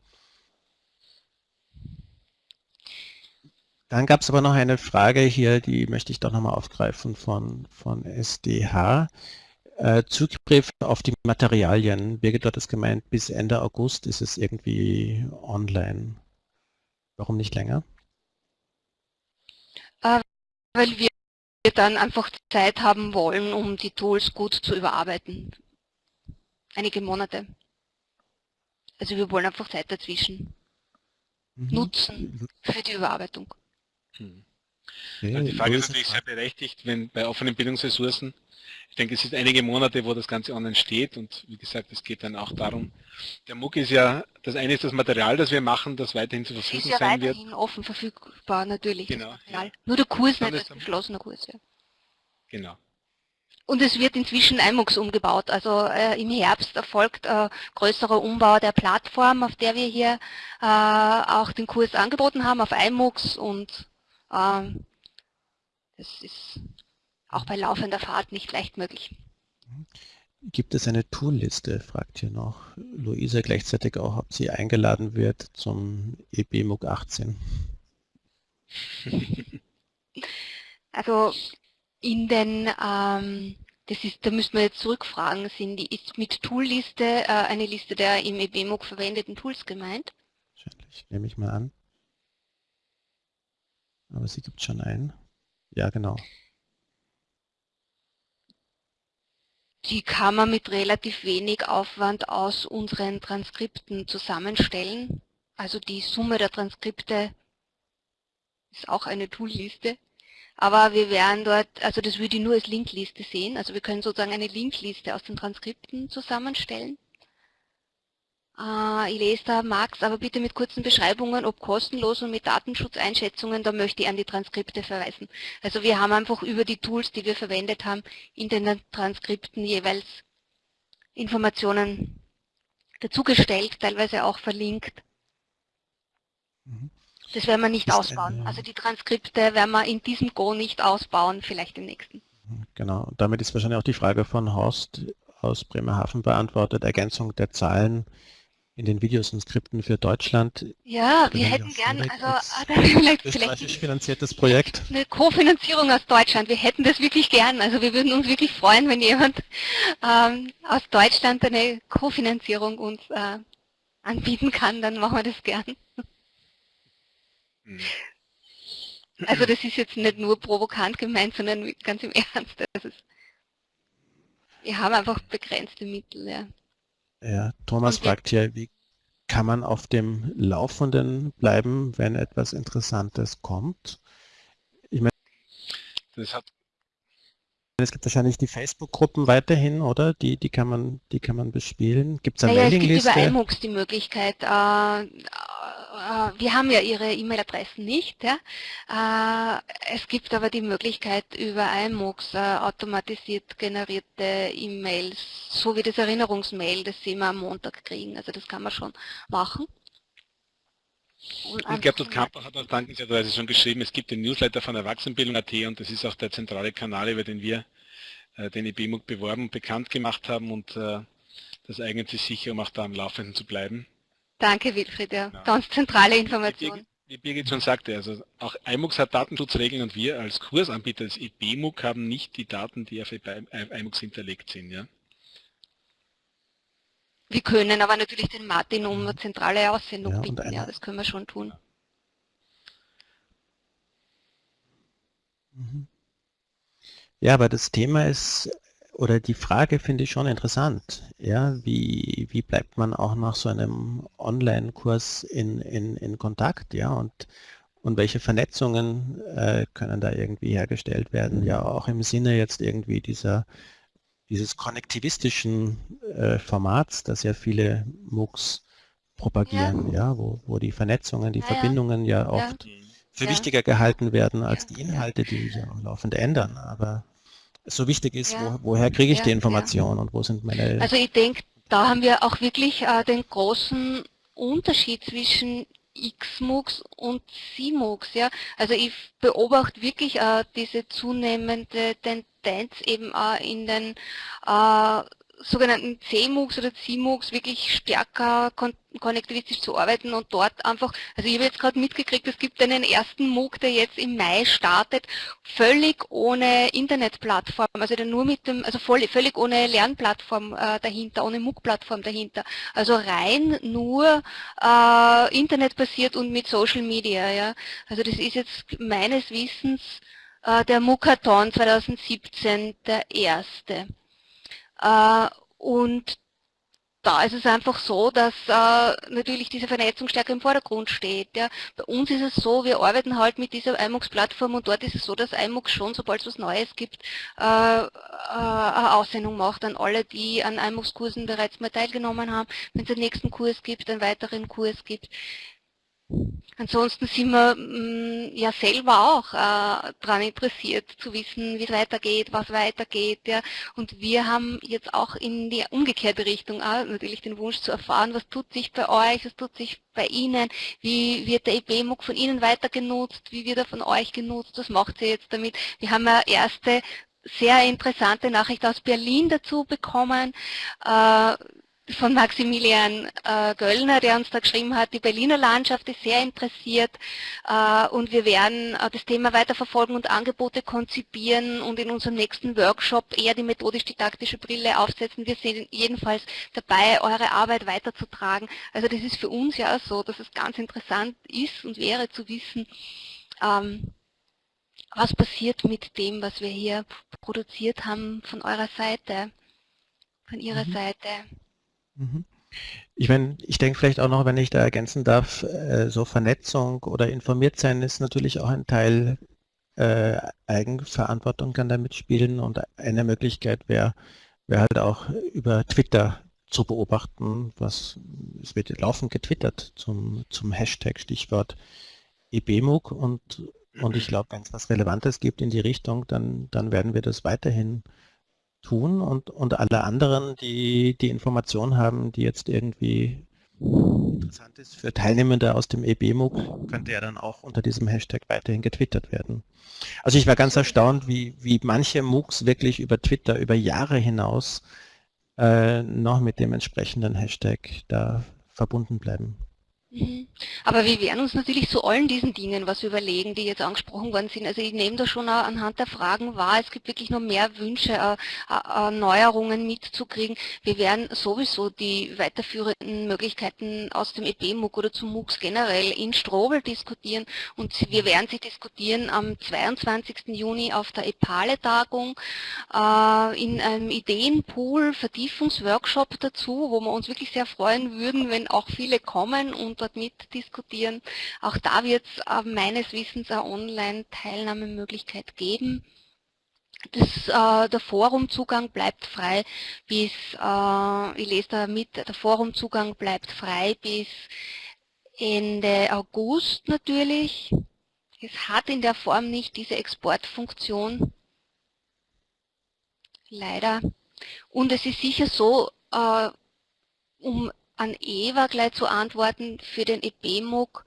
Dann gab es aber noch eine Frage hier, die möchte ich doch nochmal aufgreifen von, von SDH. Äh, Zugriff auf die Materialien. Birgit hat es gemeint, bis Ende August ist es irgendwie online. Warum nicht länger? Äh, weil wir dann einfach Zeit haben wollen, um die Tools gut zu überarbeiten. Einige Monate. Also wir wollen einfach Zeit dazwischen mhm. nutzen für die Überarbeitung. Hm. Also die Frage ist natürlich sehr berechtigt, wenn bei offenen Bildungsressourcen, ich denke, es sind einige Monate, wo das Ganze online steht und wie gesagt, es geht dann auch darum, der MOOC ist ja, das eine ist das Material, das wir machen, das weiterhin zur Verfügung ist ja sein wird. weiterhin offen verfügbar, natürlich. Genau. Ja. Nur der Kurs nicht als geschlossener Kurs. Ja. Genau. Und es wird inzwischen iMux umgebaut. Also äh, im Herbst erfolgt äh, größerer Umbau der Plattform, auf der wir hier äh, auch den Kurs angeboten haben, auf iMux und das ist auch bei laufender Fahrt nicht leicht möglich. Gibt es eine Toolliste, fragt hier noch Luisa gleichzeitig auch, ob sie eingeladen wird zum EBMUG 18. Also in den, ähm, das ist, da müssen wir jetzt zurückfragen, sind die, ist mit Toolliste äh, eine Liste der im EBMUG verwendeten Tools gemeint? Wahrscheinlich, nehme ich mal an. Aber sie gibt schon ein. Ja, genau. Die kann man mit relativ wenig Aufwand aus unseren Transkripten zusammenstellen. Also die Summe der Transkripte ist auch eine Toolliste. Aber wir werden dort, also das würde ich nur als Linkliste sehen. Also wir können sozusagen eine Linkliste aus den Transkripten zusammenstellen. Äh, ich lese da Max, aber bitte mit kurzen Beschreibungen, ob kostenlos und mit Datenschutzeinschätzungen, da möchte ich an die Transkripte verweisen. Also wir haben einfach über die Tools, die wir verwendet haben, in den Transkripten jeweils Informationen dazugestellt, teilweise auch verlinkt. Mhm. Das werden wir nicht ausbauen. Also die Transkripte werden wir in diesem Go nicht ausbauen, vielleicht im nächsten. Genau, damit ist wahrscheinlich auch die Frage von Horst aus Bremerhaven beantwortet, Ergänzung der Zahlen in den Videos und Skripten für Deutschland. Ja, wir hätten gern, also ah, vielleicht, vielleicht finanziertes Projekt. Eine Kofinanzierung aus Deutschland. Wir hätten das wirklich gern. Also wir würden uns wirklich freuen, wenn jemand ähm, aus Deutschland eine Kofinanzierung uns äh, anbieten kann, dann machen wir das gern. Hm. Also das ist jetzt nicht nur provokant gemeint, sondern ganz im Ernst. Das ist, wir haben einfach begrenzte Mittel, ja. Ja, Thomas fragt hier, wie kann man auf dem Laufenden bleiben, wenn etwas Interessantes kommt? Ich meine, das hat es gibt wahrscheinlich die Facebook-Gruppen weiterhin, oder? Die, die kann man, die kann man bespielen. Gibt es eine naja, Mailingliste? Es gibt über iMux die Möglichkeit, äh, wir haben ja Ihre E-Mail-Adressen nicht. Ja? Äh, es gibt aber die Möglichkeit über iMux äh, automatisiert generierte E-Mails, so wie das Erinnerungsmail, das Sie immer am Montag kriegen. Also das kann man schon machen. Und, und Gertrud Kamper hat auch dankenswerterweise schon geschrieben, es gibt den Newsletter von Erwachsenenbildung.at und das ist auch der zentrale Kanal, über den wir den EBMUG beworben und bekannt gemacht haben und das eignet sich sicher, um auch da am Laufenden zu bleiben. Danke Wilfried, ja. ja. Ganz zentrale Information. Wie Birgit schon sagte, also auch iMux hat Datenschutzregeln und wir als Kursanbieter als EBMUG haben nicht die Daten, die auf iMux hinterlegt sind. Ja? Wir können aber natürlich den Martin um eine zentrale Aussendung ja, bitten, ja, das können wir schon tun. Mhm. Ja, aber das Thema ist oder die Frage finde ich schon interessant. Ja, wie, wie bleibt man auch nach so einem Online-Kurs in, in, in Kontakt? Ja, und, und welche Vernetzungen äh, können da irgendwie hergestellt werden? Ja, auch im Sinne jetzt irgendwie dieser, dieses konnektivistischen äh, Formats, das ja viele MOOCs propagieren, ja, ja wo, wo die Vernetzungen, die ja, Verbindungen ja oft ja. für wichtiger gehalten werden als die Inhalte, die sich ja laufend ändern. Aber so wichtig ist, ja. wo, woher kriege ich ja, die Information und wo sind meine... Also ich denke, da haben wir auch wirklich äh, den großen Unterschied zwischen XMOOCs und CMOOCs. Ja? Also ich beobachte wirklich äh, diese zunehmende Tendenz eben äh, in den äh, sogenannten CMOOCs oder CMOOCs wirklich stärker kon konnektivistisch zu arbeiten und dort einfach, also ich habe jetzt gerade mitgekriegt, es gibt einen ersten MOOC, der jetzt im Mai startet, völlig ohne Internetplattform, also nur mit dem, also voll, völlig ohne Lernplattform äh, dahinter, ohne MOOC-Plattform dahinter, also rein nur äh, internetbasiert und mit Social Media, ja. Also das ist jetzt meines Wissens äh, der MOOCathon 2017 der erste. Äh, und da ist es einfach so, dass äh, natürlich diese Vernetzung stärker im Vordergrund steht. Ja. Bei uns ist es so, wir arbeiten halt mit dieser iMux-Plattform und dort ist es so, dass iMux schon, sobald es was Neues gibt, äh, äh, eine Aussendung macht an alle, die an iMux-Kursen bereits mal teilgenommen haben. Wenn es einen nächsten Kurs gibt, einen weiteren Kurs gibt. Ansonsten sind wir mm, ja selber auch äh, daran interessiert zu wissen, wie es weitergeht, was weitergeht. Ja. Und wir haben jetzt auch in die umgekehrte Richtung auch natürlich den Wunsch zu erfahren, was tut sich bei euch, was tut sich bei Ihnen, wie wird der EBMUG von Ihnen weiter genutzt, wie wird er von euch genutzt, was macht ihr jetzt damit. Wir haben ja erste sehr interessante Nachricht aus Berlin dazu bekommen. Äh, von Maximilian äh, Göllner, der uns da geschrieben hat, die Berliner Landschaft ist sehr interessiert äh, und wir werden äh, das Thema weiterverfolgen und Angebote konzipieren und in unserem nächsten Workshop eher die methodisch-didaktische Brille aufsetzen. Wir sind jedenfalls dabei, eure Arbeit weiterzutragen. Also das ist für uns ja so, dass es ganz interessant ist und wäre zu wissen, ähm, was passiert mit dem, was wir hier produziert haben von eurer Seite, von ihrer mhm. Seite. Mhm. Ich meine, ich denke vielleicht auch noch, wenn ich da ergänzen darf, äh, so Vernetzung oder informiert sein ist natürlich auch ein Teil äh, Eigenverantwortung kann da mitspielen und eine Möglichkeit wäre wär halt auch über Twitter zu beobachten, was es wird laufend getwittert zum, zum Hashtag Stichwort EBMUG und, und ich glaube, wenn es was Relevantes gibt in die Richtung, dann, dann werden wir das weiterhin tun und, und alle anderen, die die Information haben, die jetzt irgendwie interessant ist für Teilnehmende aus dem EBMUG, könnte ja dann auch unter diesem Hashtag weiterhin getwittert werden. Also ich war ganz erstaunt, wie, wie manche MOOCs wirklich über Twitter über Jahre hinaus äh, noch mit dem entsprechenden Hashtag da verbunden bleiben. Mhm. Aber wir werden uns natürlich zu allen diesen Dingen was überlegen, die jetzt angesprochen worden sind. Also ich nehme da schon anhand der Fragen wahr, es gibt wirklich noch mehr Wünsche, äh, äh, äh, Neuerungen mitzukriegen. Wir werden sowieso die weiterführenden Möglichkeiten aus dem EP-MOOC oder zum MOOCs generell in Strobel diskutieren und wir werden sie diskutieren am 22. Juni auf der EPALE-Tagung in einem Ideenpool, Vertiefungsworkshop dazu, wo wir uns wirklich sehr freuen würden, wenn auch viele kommen und dort mitdiskutieren. Auch da wird es äh, meines Wissens eine Online-Teilnahmemöglichkeit geben. Das, äh, der Forumzugang bleibt frei bis, äh, ich lese da mit, der Forumzugang bleibt frei bis Ende August natürlich. Es hat in der Form nicht diese Exportfunktion. Leider. Und es ist sicher so, äh, um an Eva gleich zu antworten, für den EBMUG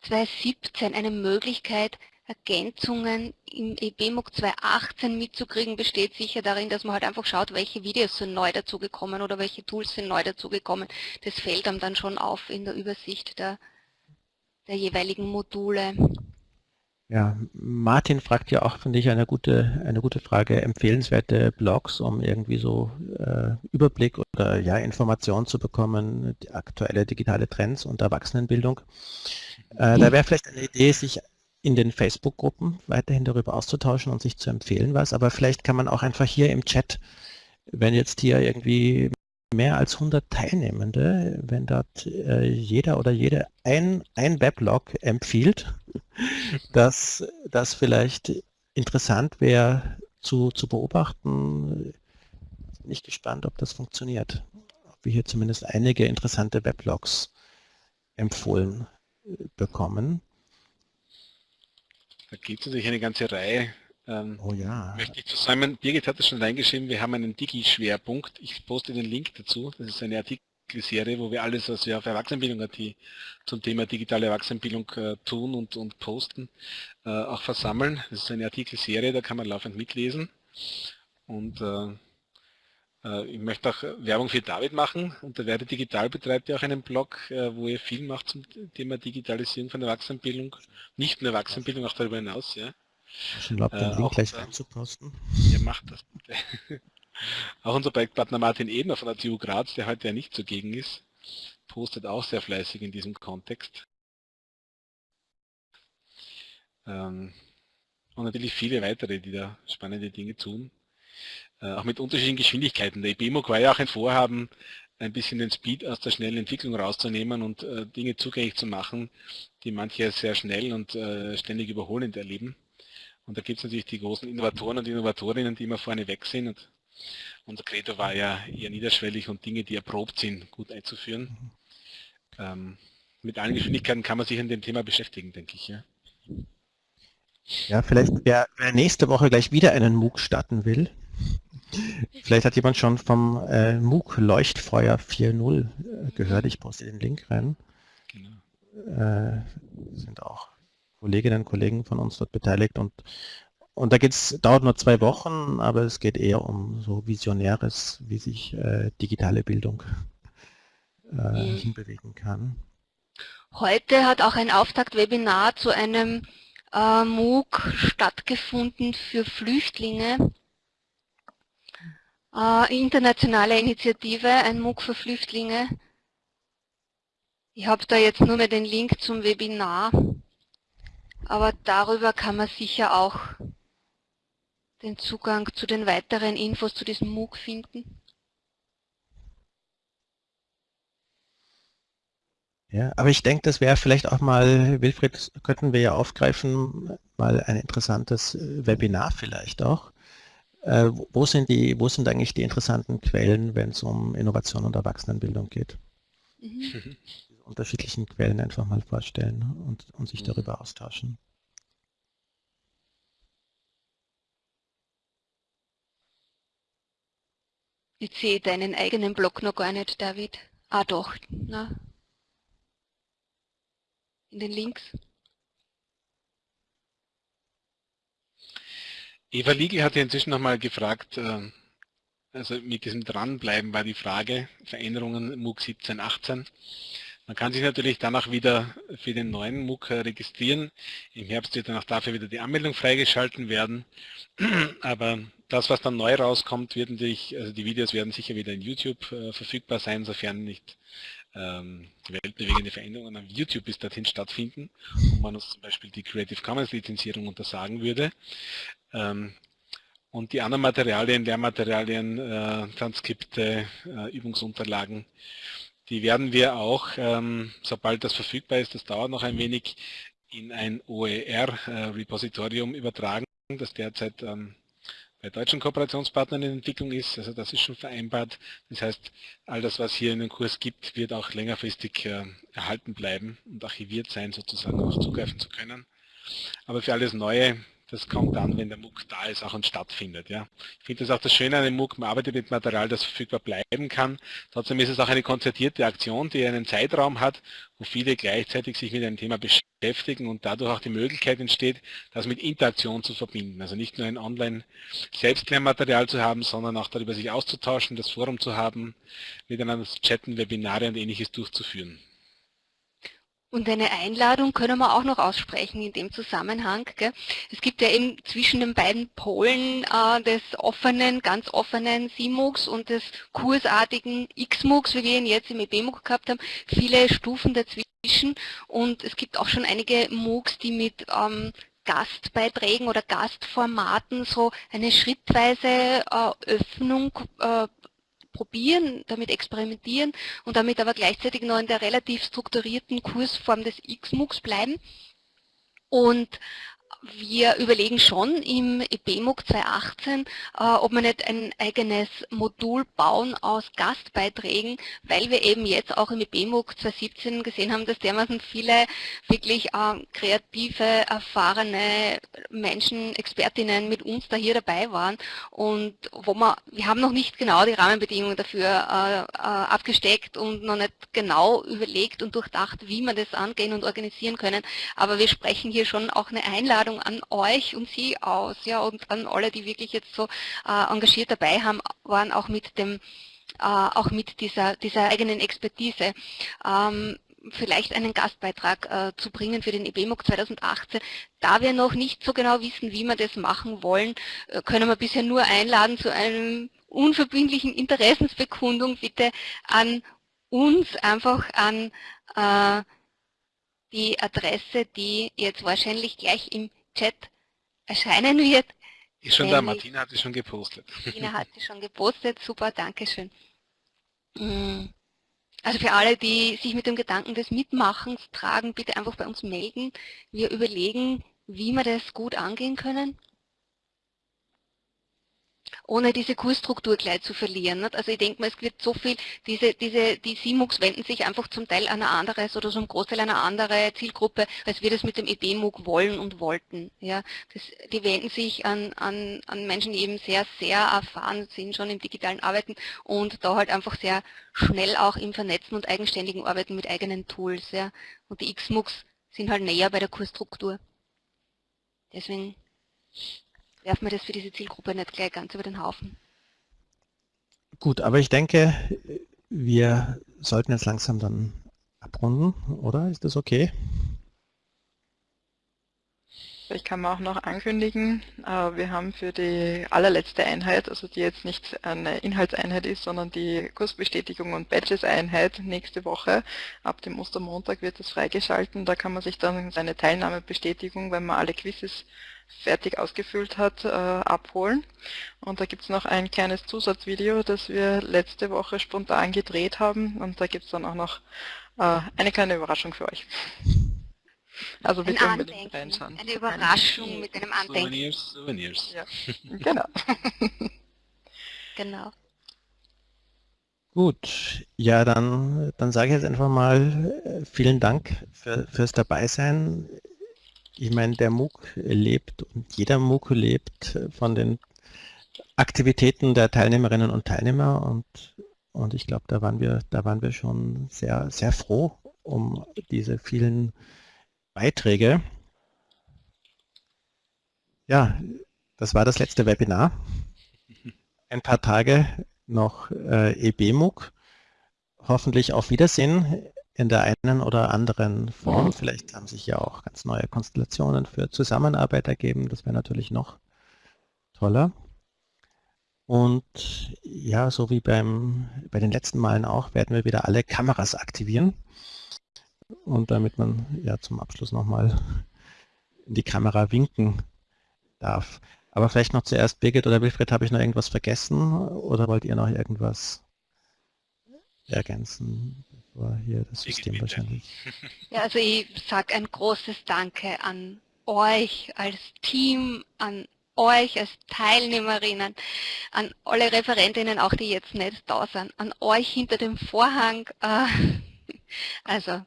2017 eine Möglichkeit, Ergänzungen im EBMUG 2018 mitzukriegen, besteht sicher darin, dass man halt einfach schaut, welche Videos sind neu dazugekommen oder welche Tools sind neu dazugekommen. Das fällt einem dann schon auf in der Übersicht der, der jeweiligen Module. Ja, Martin fragt ja auch, finde ich, eine gute, eine gute Frage, empfehlenswerte Blogs, um irgendwie so äh, Überblick oder ja, Informationen zu bekommen, die aktuelle digitale Trends und Erwachsenenbildung. Äh, da wäre vielleicht eine Idee, sich in den Facebook-Gruppen weiterhin darüber auszutauschen und sich zu empfehlen was, aber vielleicht kann man auch einfach hier im Chat, wenn jetzt hier irgendwie mehr als 100 Teilnehmende, wenn dort äh, jeder oder jede ein, ein Weblog empfiehlt, dass das vielleicht interessant wäre zu, zu beobachten. Bin ich gespannt, ob das funktioniert. Ob wir hier zumindest einige interessante Weblogs empfohlen äh, bekommen. Da gibt es natürlich eine ganze Reihe ähm, oh ja. Möchte ich zusammen, Birgit hat es schon reingeschrieben, wir haben einen Digi-Schwerpunkt. Ich poste den Link dazu. Das ist eine Artikelserie, wo wir alles, was wir auf Erwachsenenbildung.at zum Thema digitale Erwachsenenbildung äh, tun und, und posten, äh, auch versammeln. Das ist eine Artikelserie, da kann man laufend mitlesen. Und äh, äh ich möchte auch Werbung für David machen und der Werde Digital betreibt ja auch einen Blog, äh, wo er viel macht zum Thema Digitalisierung von Erwachsenenbildung, nicht nur Erwachsenenbildung, auch darüber hinaus. Ja. Ich glaube, den äh, Link gleich reinzuposten. Ihr macht das bitte. auch unser Projektpartner Martin Ebner von der TU Graz, der heute ja nicht zugegen ist, postet auch sehr fleißig in diesem Kontext. Ähm, und natürlich viele weitere, die da spannende Dinge tun. Äh, auch mit unterschiedlichen Geschwindigkeiten. Der IBMOC war ja auch ein Vorhaben, ein bisschen den Speed aus der schnellen Entwicklung rauszunehmen und äh, Dinge zugänglich zu machen, die manche sehr schnell und äh, ständig überholend erleben. Und da gibt es natürlich die großen Innovatoren und Innovatorinnen, die immer vorne weg sind. Und unser Credo war ja eher niederschwellig und Dinge, die erprobt sind, gut einzuführen. Ähm, mit allen Geschwindigkeiten kann man sich an dem Thema beschäftigen, denke ich. Ja, ja vielleicht wer, wer nächste Woche gleich wieder einen MOOC starten will, Vielleicht hat jemand schon vom äh, MOOC Leuchtfeuer 4.0 äh, gehört. Ich poste den Link rein. Genau. Äh, sind auch Kolleginnen und Kollegen von uns dort beteiligt und und da geht's, dauert nur zwei Wochen, aber es geht eher um so Visionäres, wie sich äh, digitale Bildung äh, mhm. hinbewegen kann. Heute hat auch ein Auftaktwebinar zu einem äh, MOOC stattgefunden für Flüchtlinge äh, internationale Initiative, ein MOOC für Flüchtlinge. Ich habe da jetzt nur mehr den Link zum Webinar, aber darüber kann man sicher auch den Zugang zu den weiteren Infos zu diesem MOOC finden. Ja, aber ich denke, das wäre vielleicht auch mal, Wilfried, könnten wir ja aufgreifen, mal ein interessantes Webinar vielleicht auch, äh, wo, sind die, wo sind eigentlich die interessanten Quellen, wenn es um Innovation und Erwachsenenbildung geht? Mhm. unterschiedlichen Quellen einfach mal vorstellen und, und sich mhm. darüber austauschen. Ich sehe deinen eigenen Blog noch gar nicht, David. Ah doch, na. In den Links. Eva Liegel hat ja inzwischen nochmal gefragt, äh, also mit diesem Dranbleiben war die Frage, Veränderungen MOOC 17, 18. Man kann sich natürlich danach wieder für den neuen MOOC registrieren. Im Herbst wird dann auch dafür wieder die Anmeldung freigeschalten werden. Aber das, was dann neu rauskommt, wird natürlich, also die Videos werden sicher wieder in YouTube äh, verfügbar sein, sofern nicht ähm, weltbewegende Veränderungen auf YouTube bis dorthin stattfinden und man uns zum Beispiel die Creative Commons Lizenzierung untersagen würde. Ähm, und die anderen Materialien, Lehrmaterialien, äh, Transkripte, äh, Übungsunterlagen, die werden wir auch, ähm, sobald das verfügbar ist, das dauert noch ein wenig, in ein OER-Repositorium äh, übertragen, das derzeit ähm, bei deutschen Kooperationspartnern in Entwicklung ist. Also das ist schon vereinbart. Das heißt, all das, was hier in den Kurs gibt, wird auch längerfristig äh, erhalten bleiben und archiviert sein, sozusagen auch zugreifen zu können. Aber für alles Neue das kommt dann, wenn der MOOC da ist auch und stattfindet. Ja. Ich finde das auch das Schöne an dem MOOC, man arbeitet mit Material, das verfügbar bleiben kann. Trotzdem ist es auch eine konzertierte Aktion, die einen Zeitraum hat, wo viele gleichzeitig sich mit einem Thema beschäftigen und dadurch auch die Möglichkeit entsteht, das mit Interaktion zu verbinden. Also nicht nur ein Online-Selbstlernmaterial zu haben, sondern auch darüber sich auszutauschen, das Forum zu haben, miteinander zu chatten, Webinare und ähnliches durchzuführen. Und eine Einladung können wir auch noch aussprechen in dem Zusammenhang. Gell? Es gibt ja eben zwischen den beiden Polen äh, des offenen, ganz offenen CMOOCs und des kursartigen XMOOCs, wie wir ihn jetzt im EBMOOC gehabt haben, viele Stufen dazwischen. Und es gibt auch schon einige MOOCs, die mit ähm, Gastbeiträgen oder Gastformaten so eine schrittweise äh, Öffnung äh, probieren, damit experimentieren und damit aber gleichzeitig noch in der relativ strukturierten Kursform des X-MOOCs bleiben. Und wir überlegen schon im EBMUG 2018, äh, ob wir nicht ein eigenes Modul bauen aus Gastbeiträgen, weil wir eben jetzt auch im EBMUG 2017 gesehen haben, dass dermaßen viele wirklich äh, kreative, erfahrene Menschen, Expertinnen mit uns da hier dabei waren und wo wir, wir haben noch nicht genau die Rahmenbedingungen dafür äh abgesteckt und noch nicht genau überlegt und durchdacht, wie wir das angehen und organisieren können, aber wir sprechen hier schon auch eine Einladung Einladung an euch und Sie aus, ja, und an alle, die wirklich jetzt so äh, engagiert dabei haben, waren auch mit dem, äh, auch mit dieser, dieser eigenen Expertise. Ähm, vielleicht einen Gastbeitrag äh, zu bringen für den EBMOC 2018. Da wir noch nicht so genau wissen, wie wir das machen wollen, äh, können wir bisher nur einladen zu einem unverbindlichen Interessensbekundung bitte an uns, einfach an äh, die Adresse, die jetzt wahrscheinlich gleich im Chat erscheinen wird. Ist schon da, Martina hat es schon gepostet. Martina hat es schon gepostet, super, danke schön. Mm. Also für alle, die sich mit dem Gedanken des Mitmachens tragen, bitte einfach bei uns melden. Wir überlegen, wie wir das gut angehen können ohne diese Kursstruktur gleich zu verlieren. Nicht? Also ich denke mal, es wird so viel, diese, diese, die SIMUX wenden sich einfach zum Teil an eine andere oder zum Großteil an eine andere Zielgruppe, als wir das mit dem EBMUG wollen und wollten. Ja? Das, die wenden sich an, an, an Menschen, die eben sehr, sehr erfahren sind schon im digitalen Arbeiten und da halt einfach sehr schnell auch im Vernetzen und eigenständigen Arbeiten mit eigenen Tools. Ja? Und die XMUX sind halt näher bei der Kursstruktur. Deswegen werfen wir das für diese Zielgruppe nicht gleich ganz über den Haufen. Gut, aber ich denke, wir sollten jetzt langsam dann abrunden, oder? Ist das okay? Ich kann mir auch noch ankündigen, äh, wir haben für die allerletzte Einheit, also die jetzt nicht eine Inhaltseinheit ist, sondern die Kursbestätigung und Badges-Einheit nächste Woche, ab dem Ostermontag wird es freigeschalten. Da kann man sich dann seine Teilnahmebestätigung, wenn man alle Quizzes fertig ausgefüllt hat, äh, abholen. Und da gibt es noch ein kleines Zusatzvideo, das wir letzte Woche spontan gedreht haben. Und da gibt es dann auch noch äh, eine kleine Überraschung für euch. Also bitte ein unbedingt reinschauen. Eine Überraschung mit einem Andenken. Souvenirs, Souvenirs. Ja, genau. genau. Gut, ja, dann, dann sage ich jetzt einfach mal äh, vielen Dank für, fürs Dabeisein ich meine, der MOOC lebt und jeder MOOC lebt von den Aktivitäten der Teilnehmerinnen und Teilnehmer und, und ich glaube, da waren wir, da waren wir schon sehr, sehr froh um diese vielen Beiträge. Ja, das war das letzte Webinar. Ein paar Tage noch äh, EBMUG. Hoffentlich auf Wiedersehen in der einen oder anderen Form. Vielleicht haben sich ja auch ganz neue Konstellationen für Zusammenarbeit ergeben. Das wäre natürlich noch toller. Und ja, so wie beim, bei den letzten Malen auch, werden wir wieder alle Kameras aktivieren. Und damit man ja zum Abschluss nochmal in die Kamera winken darf. Aber vielleicht noch zuerst, Birgit oder Wilfried, habe ich noch irgendwas vergessen oder wollt ihr noch irgendwas ergänzen? war hier das System wahrscheinlich. Ja, also ich sage ein großes Danke an euch als Team, an euch als Teilnehmerinnen, an alle Referentinnen, auch die jetzt nicht da sind, an euch hinter dem Vorhang. Äh, also,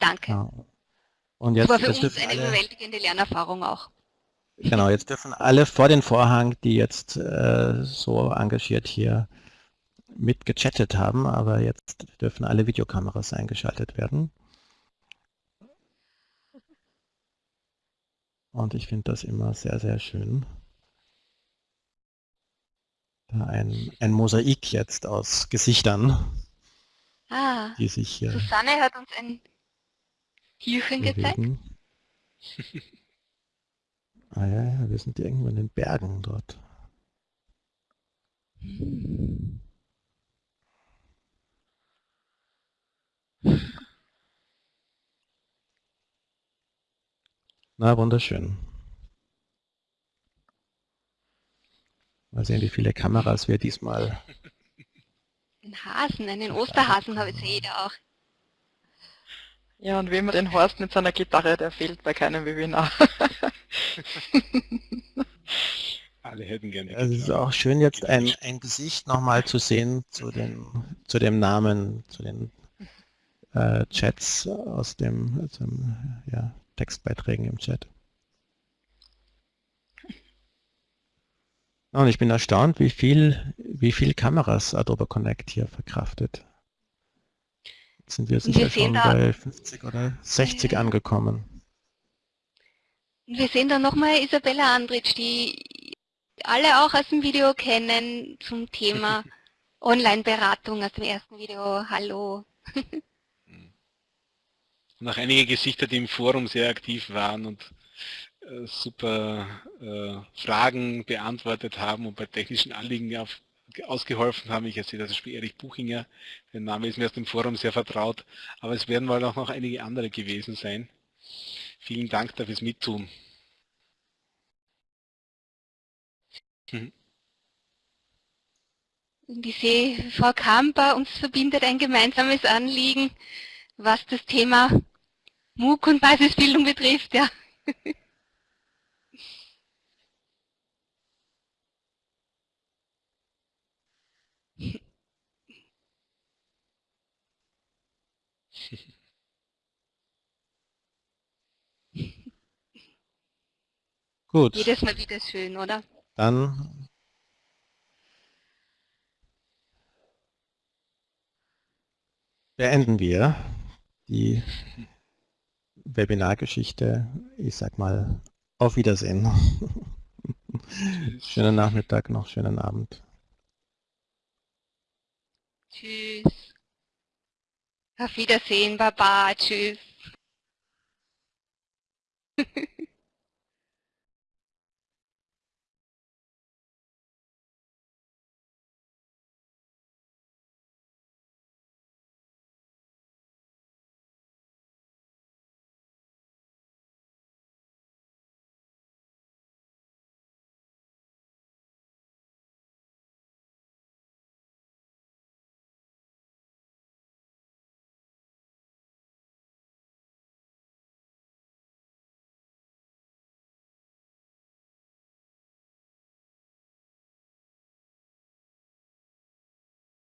danke. Ja. Und jetzt, das war für uns eine alle, überwältigende Lernerfahrung auch. Genau, jetzt dürfen alle vor den Vorhang, die jetzt äh, so engagiert hier mitgechattet haben, aber jetzt dürfen alle Videokameras eingeschaltet werden. Und ich finde das immer sehr, sehr schön. Da ein, ein Mosaik jetzt aus Gesichtern, ah, die sich hier Susanne hat uns ein Tierchen gezeigt. ah ja, ja, wir sind irgendwo in den Bergen dort. Hm. Na, wunderschön. Mal sehen, wie viele Kameras wir diesmal... Ein Hasen, einen Osterhasen habe ich jeder auch. Ja, und wie man den Horst mit seiner Gitarre, der fehlt bei keinem Webinar. Alle hätten gerne. Also es ist auch schön, jetzt ein, ein Gesicht nochmal zu sehen zu, den, zu dem Namen, zu den äh, Chats aus dem, aus dem ja, Textbeiträgen im Chat. Und ich bin erstaunt, wie viel, wie viel Kameras Adobe Connect hier verkraftet. Sind wir sicher wir schon bei 50 oder 60 ja. angekommen. Wir sehen da nochmal Isabella Andritsch, die alle auch aus dem Video kennen zum Thema Online-Beratung aus dem ersten Video. Hallo. und auch einige Gesichter, die im Forum sehr aktiv waren und äh, super äh, Fragen beantwortet haben und bei technischen Anliegen auf, ausgeholfen haben. Ich sehe das Beispiel Erich Buchinger, der Name ist mir aus dem Forum sehr vertraut, aber es werden wohl auch noch einige andere gewesen sein. Vielen Dank dafür fürs Mittun. Mhm. Ich sehe, Frau Kamper, uns verbindet ein gemeinsames Anliegen, was das Thema MOOC und Basisbildung betrifft. Ja. Gut. Jedes Mal wieder schön, oder? Dann beenden wir die Webinargeschichte. Ich sag mal auf Wiedersehen. schönen Nachmittag noch, schönen Abend. Tschüss. Auf Wiedersehen, Baba, tschüss.